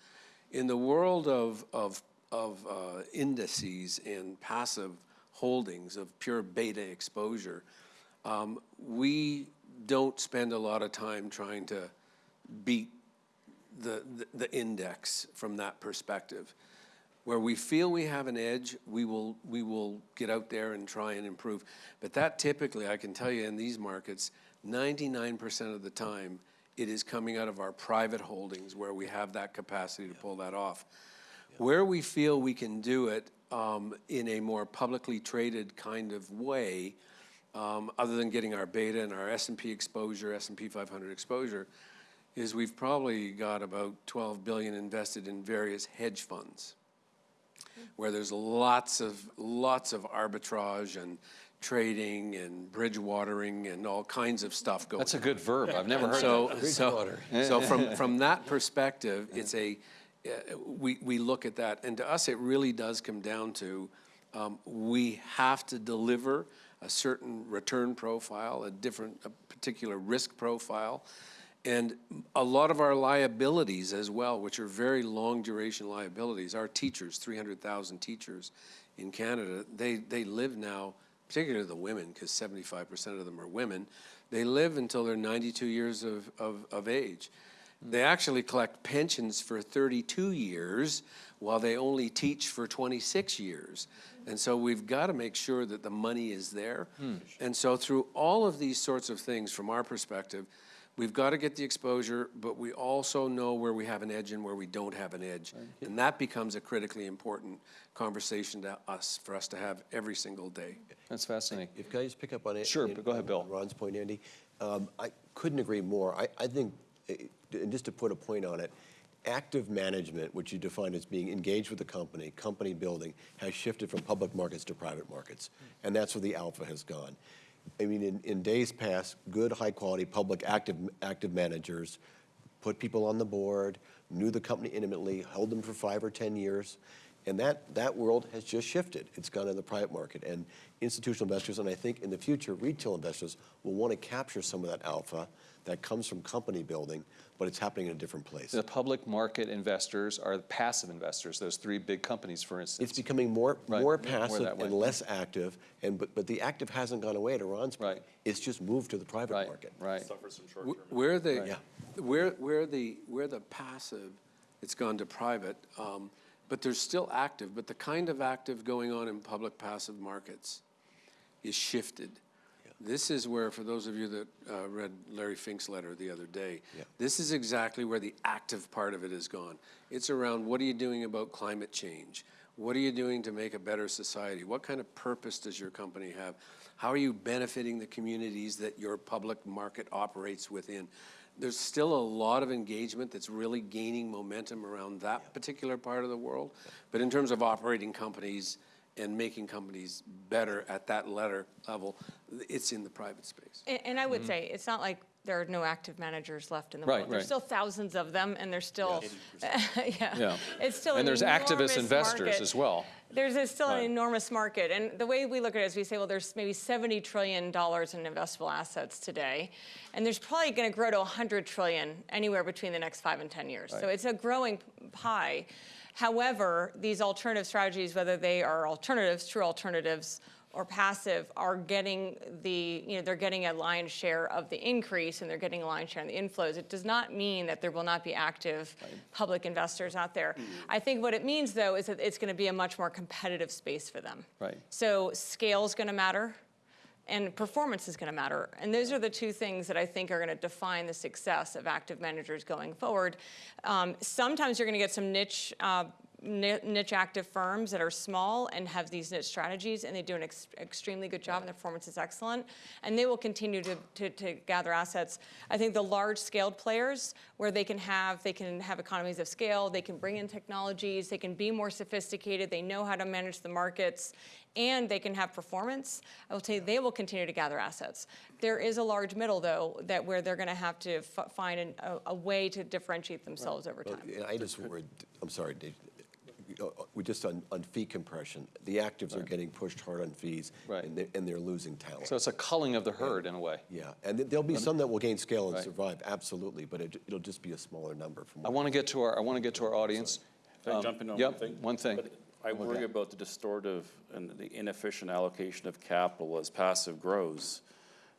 In the world of, of, of uh, indices and passive holdings, of pure beta exposure, um, we don't spend a lot of time trying to beat the, the, the index from that perspective. Where we feel we have an edge, we will, we will get out there and try and improve. But that typically, I can tell you in these markets, ninety-nine percent of the time, it is coming out of our private holdings where we have that capacity to pull that off. Where we feel we can do it um, in a more publicly traded kind of way, um, other than getting our beta and our S and P exposure, S and P 500 exposure, is we've probably got about 12 billion invested in various hedge funds, where there's lots of lots of arbitrage and trading and bridge watering and all kinds of stuff going. That's a good verb. I've never heard So, that. so, [LAUGHS] so from, [LAUGHS] from that perspective, it's a, uh, we, we look at that, and to us, it really does come down to, um, we have to deliver a certain return profile, a different, a particular risk profile, and a lot of our liabilities as well, which are very long duration liabilities, our teachers, three hundred thousand teachers in Canada, they, they live now, particularly the women, because seventy-five percent of them are women, they live until they're ninety-two years of, of, of age. They actually collect pensions for thirty-two years, while they only teach for twenty-six years. And so we've got to make sure that the money is there. And so through all of these sorts of things, from our perspective, We've got to get the exposure, but we also know where we have an edge and where we don't have an edge. And that becomes a critically important conversation to us, for us to have every single day. That's fascinating. If can I just pick up on it? Sure, but go ahead, Bill. Ron's point, Andy. Um, I couldn't agree more. I, I think, eh, and just to put a point on it, active management, which you define as being engaged with the company, company building, has shifted from public markets to private markets. Hmm. And that's where the alpha has gone. I mean, in, in days past, good, high-quality, public active, active managers put people on the board, knew the company intimately, held them for five or 10 years, And that, that world has just shifted. It's gone to the private market. And institutional investors, and I think in the future, retail investors will want to capture some of that alpha that comes from company building, but it's happening in a different place. The public market investors are passive investors, those three big companies, for instance. It's becoming more, Right, more more passive that way. and less active, and, but, but the active hasn't gone away, to Ron's point. Right. It's just moved to the private Right, market. right. Suffers from Wh- short-term. Where the, Right. where, where the, where the passive, it's gone to private, um, but there's still active, but the kind of active going on in public passive markets is shifted. This is where, for those of you that uh, read Larry Fink's letter the other day, Yeah. this is exactly where the active part of it is gone. It's around what are you doing about climate change? What are you doing to make a better society? What kind of purpose does your company have? How are you benefiting the communities that your public market operates within? There's still a lot of engagement that's really gaining momentum around that particular part of the world. But in terms of operating companies and making companies better at that letter level, it's in the private space. And, and I would mm-hmm. say, it's not like there are no active managers left in the Right, world. There's right. still thousands of them, and there's still, yeah. [LAUGHS] Yeah. It's still an And there's activist investors market. as well. There's a- still an enormous market, and the way we look at it is we say, well, there's maybe $70 trillion in investable assets today, and there's probably going to grow to 100 trillion anywhere between the next five and 10 years. So it's a growing pie. However, these alternative strategies, whether they are alternatives, true alternatives, or passive, are getting the, you know, they're getting a lion's share of the increase and they're getting a lion's share in the inflows. It does not mean that there will not be active public investors out there. Mm-hmm. I think what it means, though, is that it's going to be a much more competitive space for them. Right. So scale is going to matter and performance is going to matter. And those are the two things that I think are going to define the success of active managers going forward. Um, sometimes you're going to get some niche. Uh, Niche active firms that are small and have these niche strategies, and they do an ex- extremely good job, and their performance is excellent, and they will continue to, to, to gather assets. I think the large-scaled players, where they can have they can have economies of scale, they can bring in technologies, they can be more sophisticated, they know how to manage the markets, and they can have performance, I will tell you, they will continue to gather assets. There is a large middle, though, that where they're going to have to f- find an, a, a way to differentiate themselves over Well, time. I just I'm sorry, Dave, we just on, on fee compression, the actives are getting pushed hard on fees. Right. And they're, and they're losing talent. So it's a culling of the herd in a way. Yeah, and th- there'll be some that will gain scale and Right. survive, absolutely, but it, it'll just be a smaller number from I want to get to our, I want to get to our audience. Can I Um, jump in on yep, one thing? one thing. But I Okay. worry about the distortive and the inefficient allocation of capital as passive grows.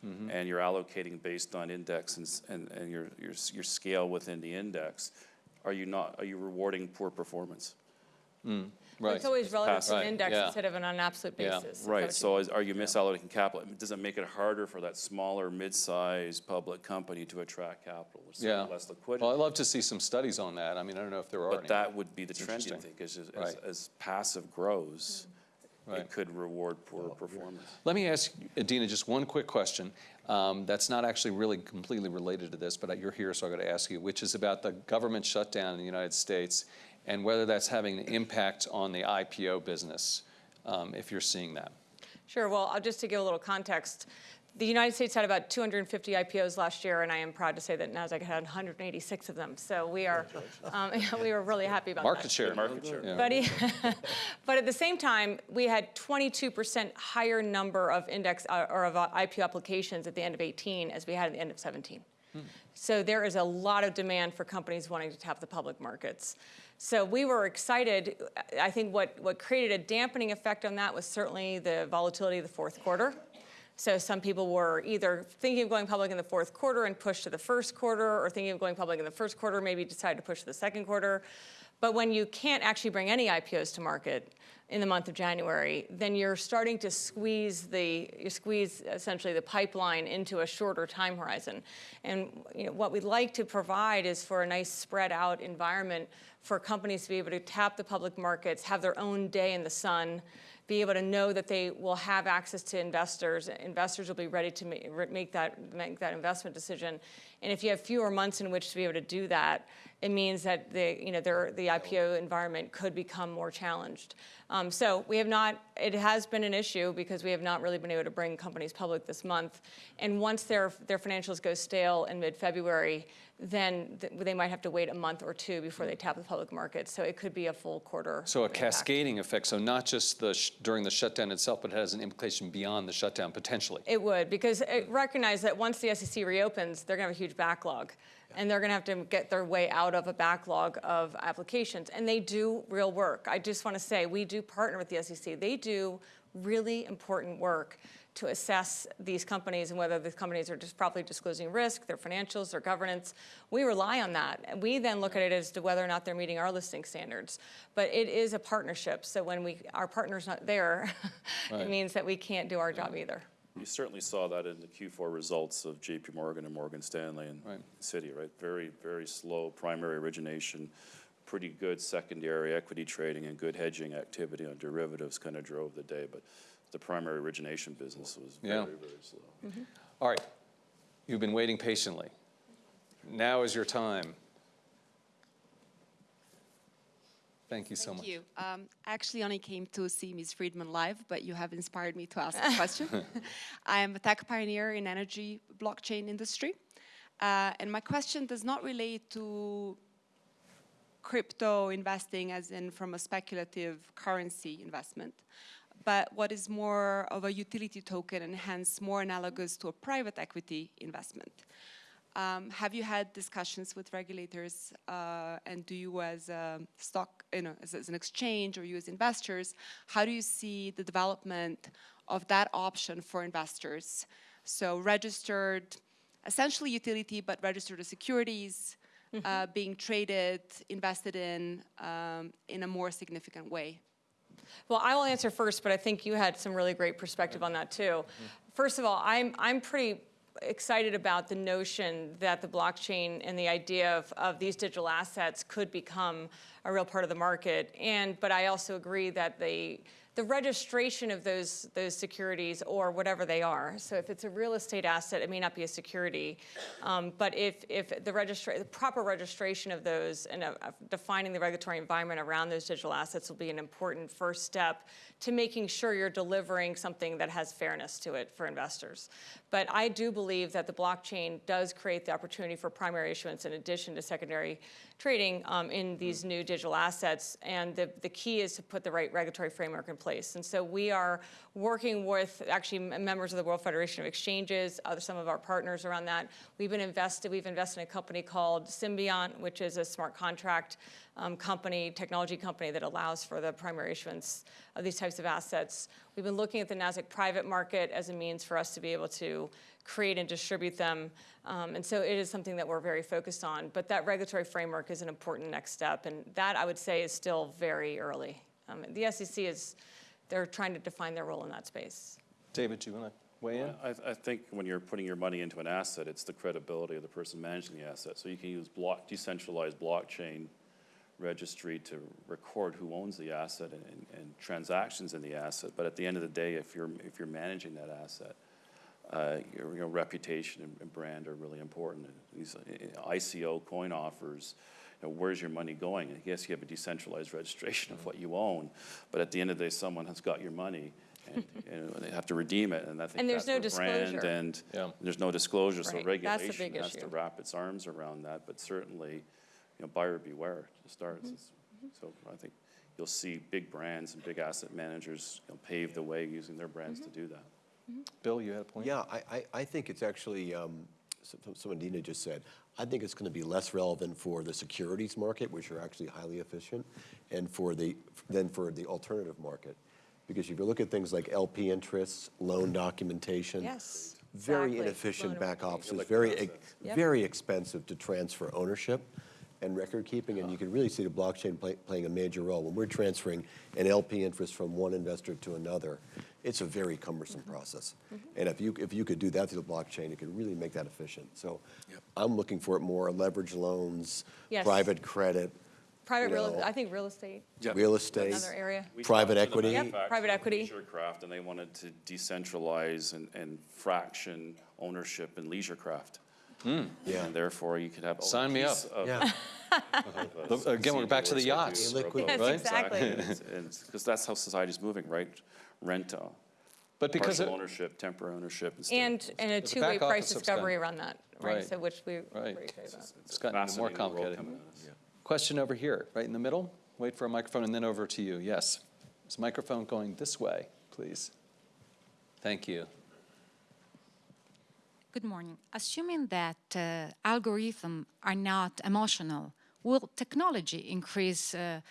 Mm-hmm. And you're allocating based on index and, and, and your, your, your scale within the index. Are you not, are you rewarding poor performance? Right. It's always relative to Right, an index yeah. instead of on an absolute basis. Is that Right, so you- is, are you misallocating capital? Does it make it harder for that smaller, mid-sized public company to attract capital? There's Yeah. Less liquidity. Well, I'd love to see some studies on that. I mean, I don't know if there are any. But that would be the trend, you interesting. think, is, is, Right. as passive grows, Right. it could reward poor performance. Let me ask Adena just one quick question. Um, that's not actually really completely related to this, but you're here, so I got to ask you, which is about the government shutdown in the United States and whether that's having an impact on the IPO business, um, if you're seeing that. Sure, well, I'll just to give a little context, the United States had about 250 IPOs last year, and I am proud to say that NASDAQ had 186 of them. So we are, [LAUGHS] um, we were really happy about that. Market share. Market share. Yeah. But, he- [LAUGHS] but at the same time, we had 22% higher number of index uh, or of uh, IPO applications at the end of 18 as we had at the end of 17. So there is a lot of demand for companies wanting to tap the public markets. So we were excited. I think what, what created a dampening effect on that was certainly the volatility of the fourth quarter. So some people were either thinking of going public in the fourth quarter and pushed to the first quarter, or thinking of going public in the first quarter, maybe decided to push to the second quarter. But when you can't actually bring any IPOs to market in the month of January, then you're starting to squeeze the you squeeze essentially the pipeline into a shorter time horizon. And you know, what we'd like to provide is for a nice spread out environment for companies to be able to tap the public markets, have their own day in the sun, be able to know that they will have access to investors. Investors will be ready to ma- make that, make that investment decision. And if you have fewer months in which to be able to do that, it means that the, you know, their, the IPO environment could become more challenged. Um, so we have not, it has been an issue because we have not really been able to bring companies public this month. And once their, their financials go stale in mid-February, then th- they might have to wait a month or two before they tap the public market. So it could be a full quarter. So a impact. cascading effect, so not just the, sh- during the shutdown itself, but it has an implication beyond the shutdown potentially. It would, because it- recognize that once the SEC reopens, they're going to have a huge backlog. And they're going to have to get their way out of a backlog of applications. And they do real work. I just want to say, we do partner with the SEC. They do really important work to assess these companies and whether the companies are just properly disclosing risk, their financials, their governance. We rely on that. And we then look at it as to whether or not they're meeting our listing standards. But it is a partnership. So when we, our partner's not there, [LAUGHS] Right. it means that we can't do our job either. You certainly saw that in the Q4 results of JP Morgan and Morgan Stanley and Right. Citi, right? Very, very slow primary origination, pretty good secondary equity trading and good hedging activity on derivatives kind of drove the day, but the primary origination business was very, Yeah. very slow. All right, you've been waiting patiently. Now is your time. Thank you so much. Thank you. Um, I actually only came to see Ms. Friedman live, but you have inspired me to ask a question. [LAUGHS] I am a tech pioneer in energy blockchain industry, uh, and my question does not relate to crypto investing as in from a speculative currency investment, but what is more of a utility token and hence more analogous to a private equity investment. Um, have you had discussions with regulators, uh, and do you, as a stock, you know, as, as an exchange, or you as investors, how do you see the development of that option for investors? So registered, essentially utility, but registered as securities, uh, being traded, invested in, um, in a more significant way. Well, I will answer first, but I think you had some really great perspective on that too. First of all, I'm, I'm pretty excited about the notion that the blockchain and the idea of, of these digital assets could become a real part of the market. And, but I also agree that the, the registration of those, those securities or whatever they are, so if it's a real estate asset, it may not be a security, um, but if, if the, the proper registration of those and uh, defining the regulatory environment around those digital assets will be an important first step to making sure you're delivering something that has fairness to it for investors. But I do believe that the blockchain does create the opportunity for primary issuance in addition to secondary trading um, in these new digital assets. And the, the key is to put the right regulatory framework in place. And so we are working with actually members of the World Federation of Exchanges, other, some of our partners around that. We've been invested, we've invested in a company called Symbiont, which is a smart contract um, company, technology company that allows for the primary issuance of these types of assets. We've been looking at the NASDAQ private market as a means for us to be able to create and distribute them. Um, and so it is something that we're very focused on. But that regulatory framework is an important next step. And that, I would say, is still very early. Um, the SEC is, they're trying to define their role in that space. David, do you want to weigh in? I, I think when you're putting your money into an asset, it's the credibility of the person managing the asset. So you can use block, decentralized blockchain registry to record who owns the asset and, and, and transactions in the asset. But at the end of the day, if you're, if you're managing that asset, uh, your, your reputation and, and brand are really important. These uh, ICO coin offers, you know, where's your money going? And yes, you have a decentralized registration of what you own, but at the end of the day, someone has got your money. And, [LAUGHS] and they have to redeem it, and I think And there's that's no where brand disclosure. and Yeah. there's no disclosure, so Right, that's the regulation big has to wrap its arms around that. But certainly, you know, buyer beware to start. Mm-hmm. It's- So I think you'll see big brands and big asset managers you know, pave the way using their brands Mm-hmm. to do that. Bill, you had a point? Yeah, I, I, I think it's actually, um, so- so- someone Dina just said, I think it's going to be less relevant for the securities market, which are actually highly efficient, and for the, than for the alternative market. Because if you look at things like LP interests, loan documentation. Yes, Very exactly. inefficient Loan back offices, Illiquid very. Yep. very expensive to transfer ownership and record keeping, and you can really see the blockchain play- playing a major role. When we're transferring an LP interest from one investor to another, it's a very cumbersome Mm-hmm. process. And if you, if you could do that through the blockchain, it could really make that efficient. So I'm looking for it more leverage loans, Yes. private credit, Private you real, know, I think real estate, real estate. another area. We Private talked to the equity. Yep, private equity. Leisure craft, and they wanted to decentralize and, and fraction ownership in leisure craft. Yeah. And therefore, you could have. a Sign me up. of- Yeah, of [LAUGHS] a [LAUGHS] Look, again, we're back to the yachts. or a Yes, Right? exactly. [LAUGHS] Because that's how society's moving, right? Rent, uh, But because partial it- ownership, temporary ownership. instead. And, and a two-way price discovery around that, right? Right. So which we, Right. what do you say about? It's gotten more complicated. coming at us. Question over here, right in the middle. Wait for a microphone and then over to you. Yes. Is microphone going this way, please? Thank you. Good morning. Assuming that uh, algorithms are not emotional, will technology increase uh,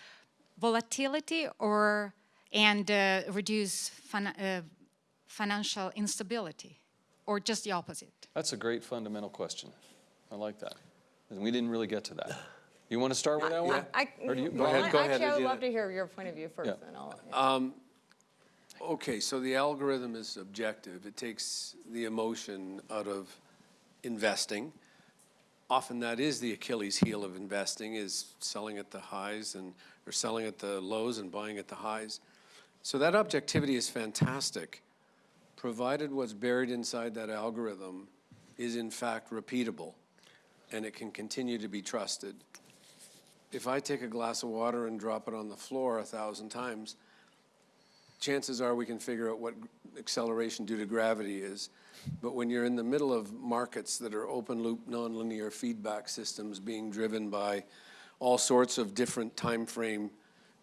volatility or and uh, reduce fin- uh, financial instability, or just the opposite? That's a great fundamental question. I like that. And we didn't really get to that. You want to start with that one? I, Or do you- well, ahead, go ahead, Actually, I would love to hear your point of view first, Yeah. and I'll. yeah. Okay, so the algorithm is objective. It takes the emotion out of investing. Often that is the Achilles heel of investing is selling at the highs and, or selling at the lows and buying at the highs. So that objectivity is fantastic, provided what's buried inside that algorithm is in fact repeatable and it can continue to be trusted. If I take a glass of water and drop it on the floor a thousand times, chances are we can figure out what acceleration due to gravity is. But when you're in the middle of markets that are open loop nonlinear feedback systems being driven by all sorts of different time frame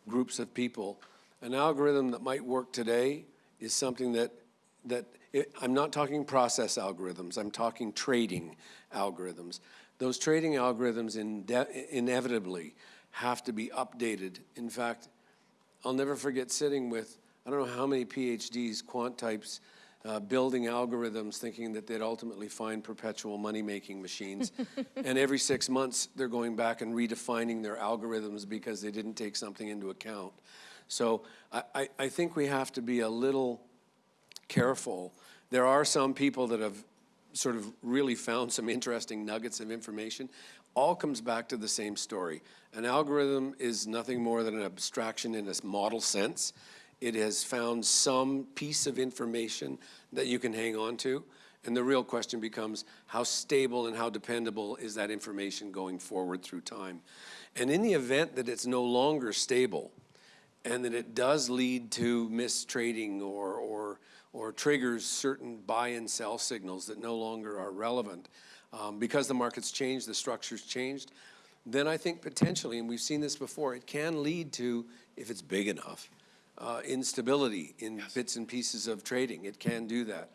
groups of people, an algorithm that might work today is something that that it, I'm not talking process algorithms. I'm talking trading algorithms. Those trading algorithms inevitably have to be updated. In fact, I'll never forget sitting with, I don't know how many PhDs, quant types, uh, building algorithms thinking that they'd ultimately find perpetual money-making machines. [LAUGHS] and every six months, they're going back and redefining their algorithms because they didn't take something into account. So I, I, think we have to be a little careful. There are some people that have sort of really found some interesting nuggets of information. All comes back to the same story. An algorithm is nothing more than an abstraction in a model sense. It has found some piece of information that you can hang on to. And the real question becomes how stable and how dependable is that information going forward through time? And in the event that it's no longer stable, and that it does lead to mistrading or, or, or triggers certain buy and sell signals that no longer are relevant um, because the market's changed, the structure's changed, then I think potentially, and we've seen this before, it can lead to, if it's big enough, uh, instability in bits and pieces of trading. It can do that.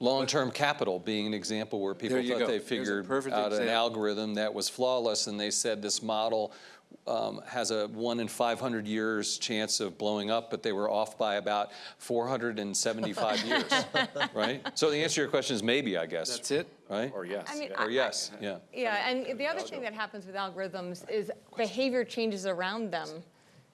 Long-term capital being an example where people thought go. they figured out an algorithm that was flawless, and they said this model um, has a one in 500 years chance of blowing up, but they were off by about 475 [LAUGHS] years, right? So the answer to your question is maybe, I guess. That's it? Right? Or yes. I mean, yeah. Or yes, yeah. Yeah, and the other thing that happens with algorithms is behavior changes around them,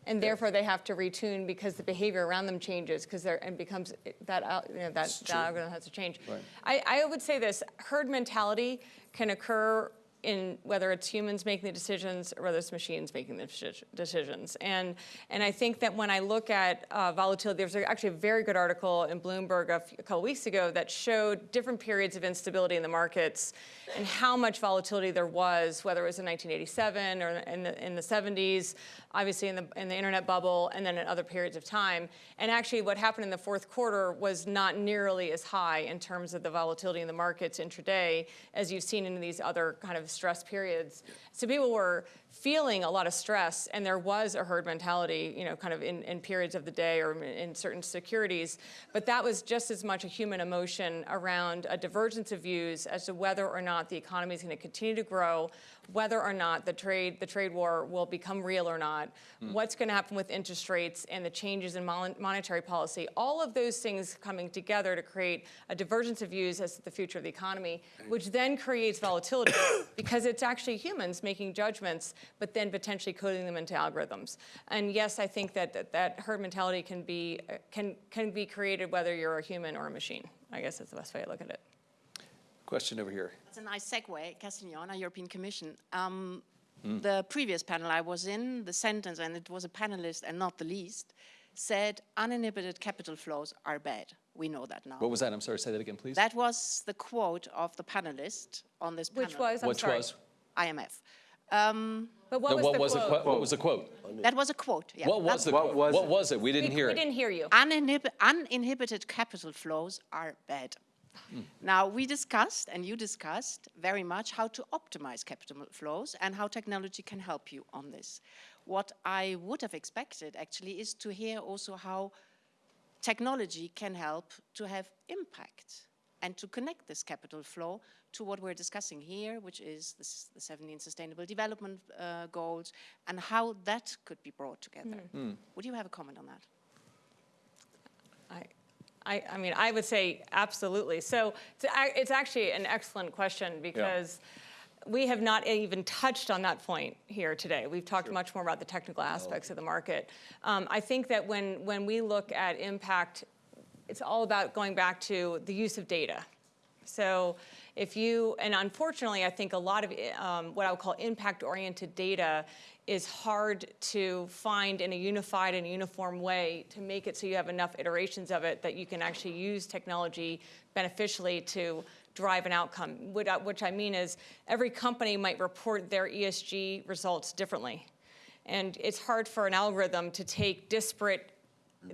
and therefore they have to retune because the behavior around them changes because they're and becomes that you know that, that algorithm has to change. I, I would say this: herd mentality can occur in whether it's humans making the decisions or whether it's machines making the decisions. And and I think that when I look at uh, volatility, there's actually a very good article in Bloomberg a, few, a couple weeks ago that showed different periods of instability in the markets and how much volatility there was, whether it was in 1987 or in the, in the 70s, obviously in the, in the internet bubble, and then in other periods of time. And actually what happened in the fourth quarter was not nearly as high in terms of the volatility in the markets intraday as you've seen in these other kind of stress periods. So people were feeling a lot of stress, and there was a herd mentality, you know, kind of in, in periods of the day or in certain securities. But that was just as much a human emotion around a divergence of views as to whether or not the economy is going to continue to grow, whether or not the trade the trade war will become real or not, hmm. what's going to happen with interest rates and the changes in mon- monetary policy. All of those things coming together to create a divergence of views as to the future of the economy, hmm. which then creates volatility because it's actually humans making judgments, but then potentially coding them into algorithms. And yes, I think that that, that herd mentality can be uh, can can be created whether you're a human or a machine. I guess that's the best way to look at it. Question over here. It's a nice segue, Castiglione, European Commission. Um, The previous panel I was in, the sentence, and it was a panelist and not the least, said uninhibited capital flows are bad. We know that now. What was that? I'm sorry, say that again, please. That was the quote of the panelist on this panel. Which was I'm Which sorry. was? IMF. But what No, was What the was the quote? quote? What was the quote? That was a quote, yeah. What was the What quote? was What it? was it? We didn't We- hear We it. didn't hear you. Uninhib- uninhibited capital flows are bad. Hmm. Now, we discussed, and you discussed very much how to optimize capital flows and how technology can help you on this. What I would have expected, actually, is to hear also how technology can help to have impact and to connect this capital flow to what we're discussing here, which is the, s- the 17 Sustainable Development uh, Goals, and how that could be brought together. Would you have a comment on that? I, I, I mean, I would say absolutely. So it's, it's actually an excellent question because we have not even touched on that point here today. We've talked much more about the technical aspects of the market. Um, I think that when, when we look at impact, it's all about going back to the use of data. So if you, and unfortunately, I think a lot of um, what I would call impact-oriented data is hard to find in a unified and uniform way to make it so you have enough iterations of it that you can actually use technology beneficially to drive an outcome. Which I mean is every company might report their ESG results differently. And it's hard for an algorithm to take disparate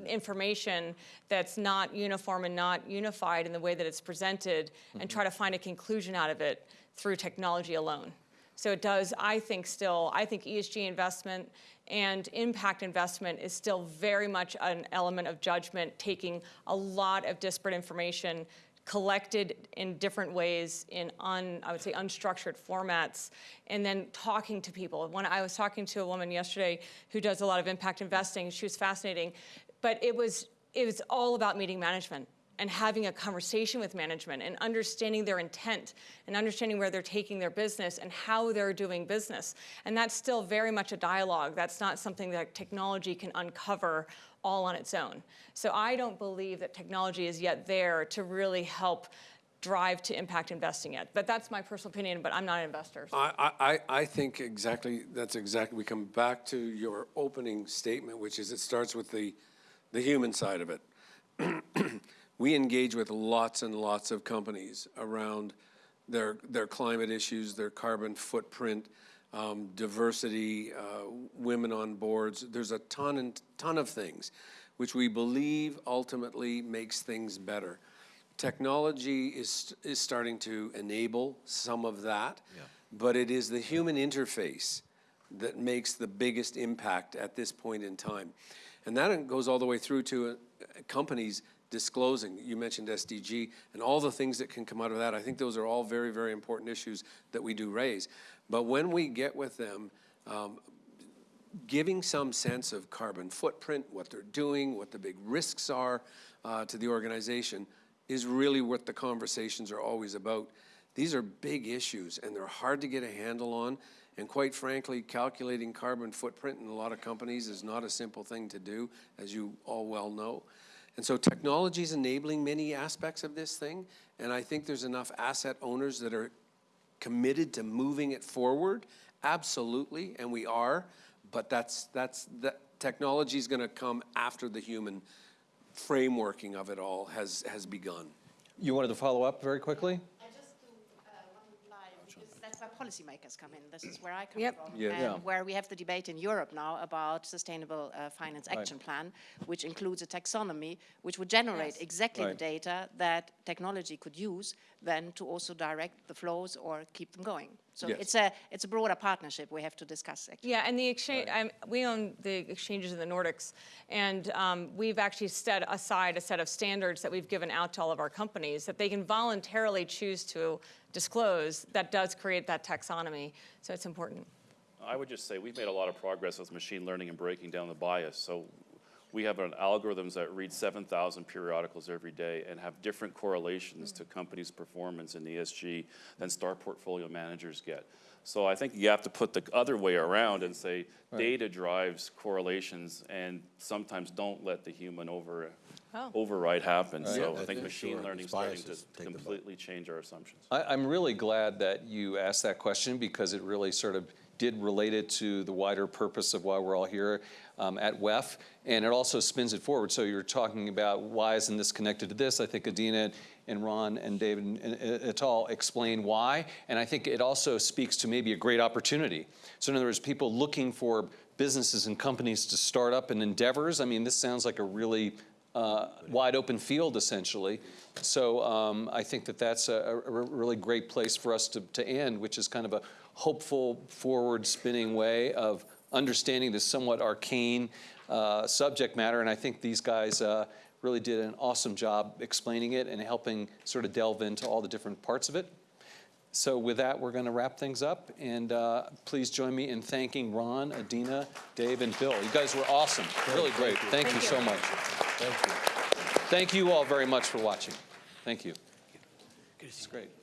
information that's not uniform and not unified in the way that it's presented and try to find a conclusion out of it through technology alone. So it does, I think still, I think ESG investment and impact investment is still very much an element of judgment, taking a lot of disparate information collected in different ways in un, I would say unstructured formats, and then talking to people. When I was talking to a woman yesterday who does a lot of impact investing, she was fascinating, but it was it was all about meeting management and having a conversation with management and understanding their intent and understanding where they're taking their business and how they're doing business. And that's still very much a dialogue. That's not something that technology can uncover all on its own. So I don't believe that technology is yet there to really help drive to impact investing yet. But that's my personal opinion, but I'm not an investor. so- I, I, I- I think exactly, that's exactly, we come back to your opening statement, which is it starts with the, the human side of it. [CLEARS THROAT] We engage with lots and lots of companies around their, their climate issues, their carbon footprint, um, diversity, uh, women on boards. There's a ton and ton of things which we believe ultimately makes things better. Technology is, is starting to enable some of that, but it is the human interface that makes the biggest impact at this point in time. And that goes all the way through to uh, companies disclosing. You mentioned SDG and all the things that can come out of that. I think those are all very, very important issues that we do raise. But when we get with them, um, giving some sense of carbon footprint, what they're doing, what the big risks are uh, to the organization, is really what the conversations are always about. These are big issues, and they're hard to get a handle on. And quite frankly, calculating carbon footprint in a lot of companies is not a simple thing to do, as you all well know. And so technology is enabling many aspects of this thing, and I think there's enough asset owners that are committed to moving it forward, absolutely, and we are, but that's, that's, that, technology is gonna come after the human frameworking of it all has, has begun. You wanted to follow up very quickly? I just do uh, one reply, because that's where policymakers come in. This is where I come Yep. from. Yeah. Yeah. And where we have the debate in Europe now about Sustainable uh, Finance Action Plan, which includes a taxonomy, which would generate exactly the data that technology could use then to also direct the flows or keep them going. So Yes. it's a, it's a broader partnership we have to discuss, actually. Yeah, and the exchange, I'm, we own the exchanges in the Nordics, and um, we've actually set aside a set of standards that we've given out to all of our companies that they can voluntarily choose to disclose that does create that taxonomy. So it's important. I would just say we've made a lot of progress with machine learning and breaking down the bias. So we have an algorithms that read 7,000 periodicals every day and have different correlations to companies' performance in the ESG than star portfolio managers get. So I think you have to put the other way around and say data drives correlations and sometimes don't let the human over, Oh. override happen. So Yeah, I I think think machine sure. learning is It's starting to biases take the bu- completely change our assumptions. I, I'm really glad that you asked that question because it really sort of did relate it to the wider purpose of why we're all here um, at WEF, and it also spins it forward. So you're talking about why isn't this connected to this? I think Adena and Ron and David and- and et al. explain why. And I think it also speaks to maybe a great opportunity. So in other words, people looking for businesses and companies to start up and endeavors. I mean, this sounds like a really uh, wide open field essentially. So um, I think that that's a, a really great place for us to, to end, which is kind of a hopeful, forward spinning way of understanding this somewhat arcane uh, subject matter. And I think these guys uh, really did an awesome job explaining it and helping sort of delve into all the different parts of it. So with that, we're going to wrap things up. And uh, please join me in thanking Ron, Adena, Dave, and Bill. You guys were awesome. Really great. Thank you so much. Thank you. Thank you all very much for watching. Thank you. It's great.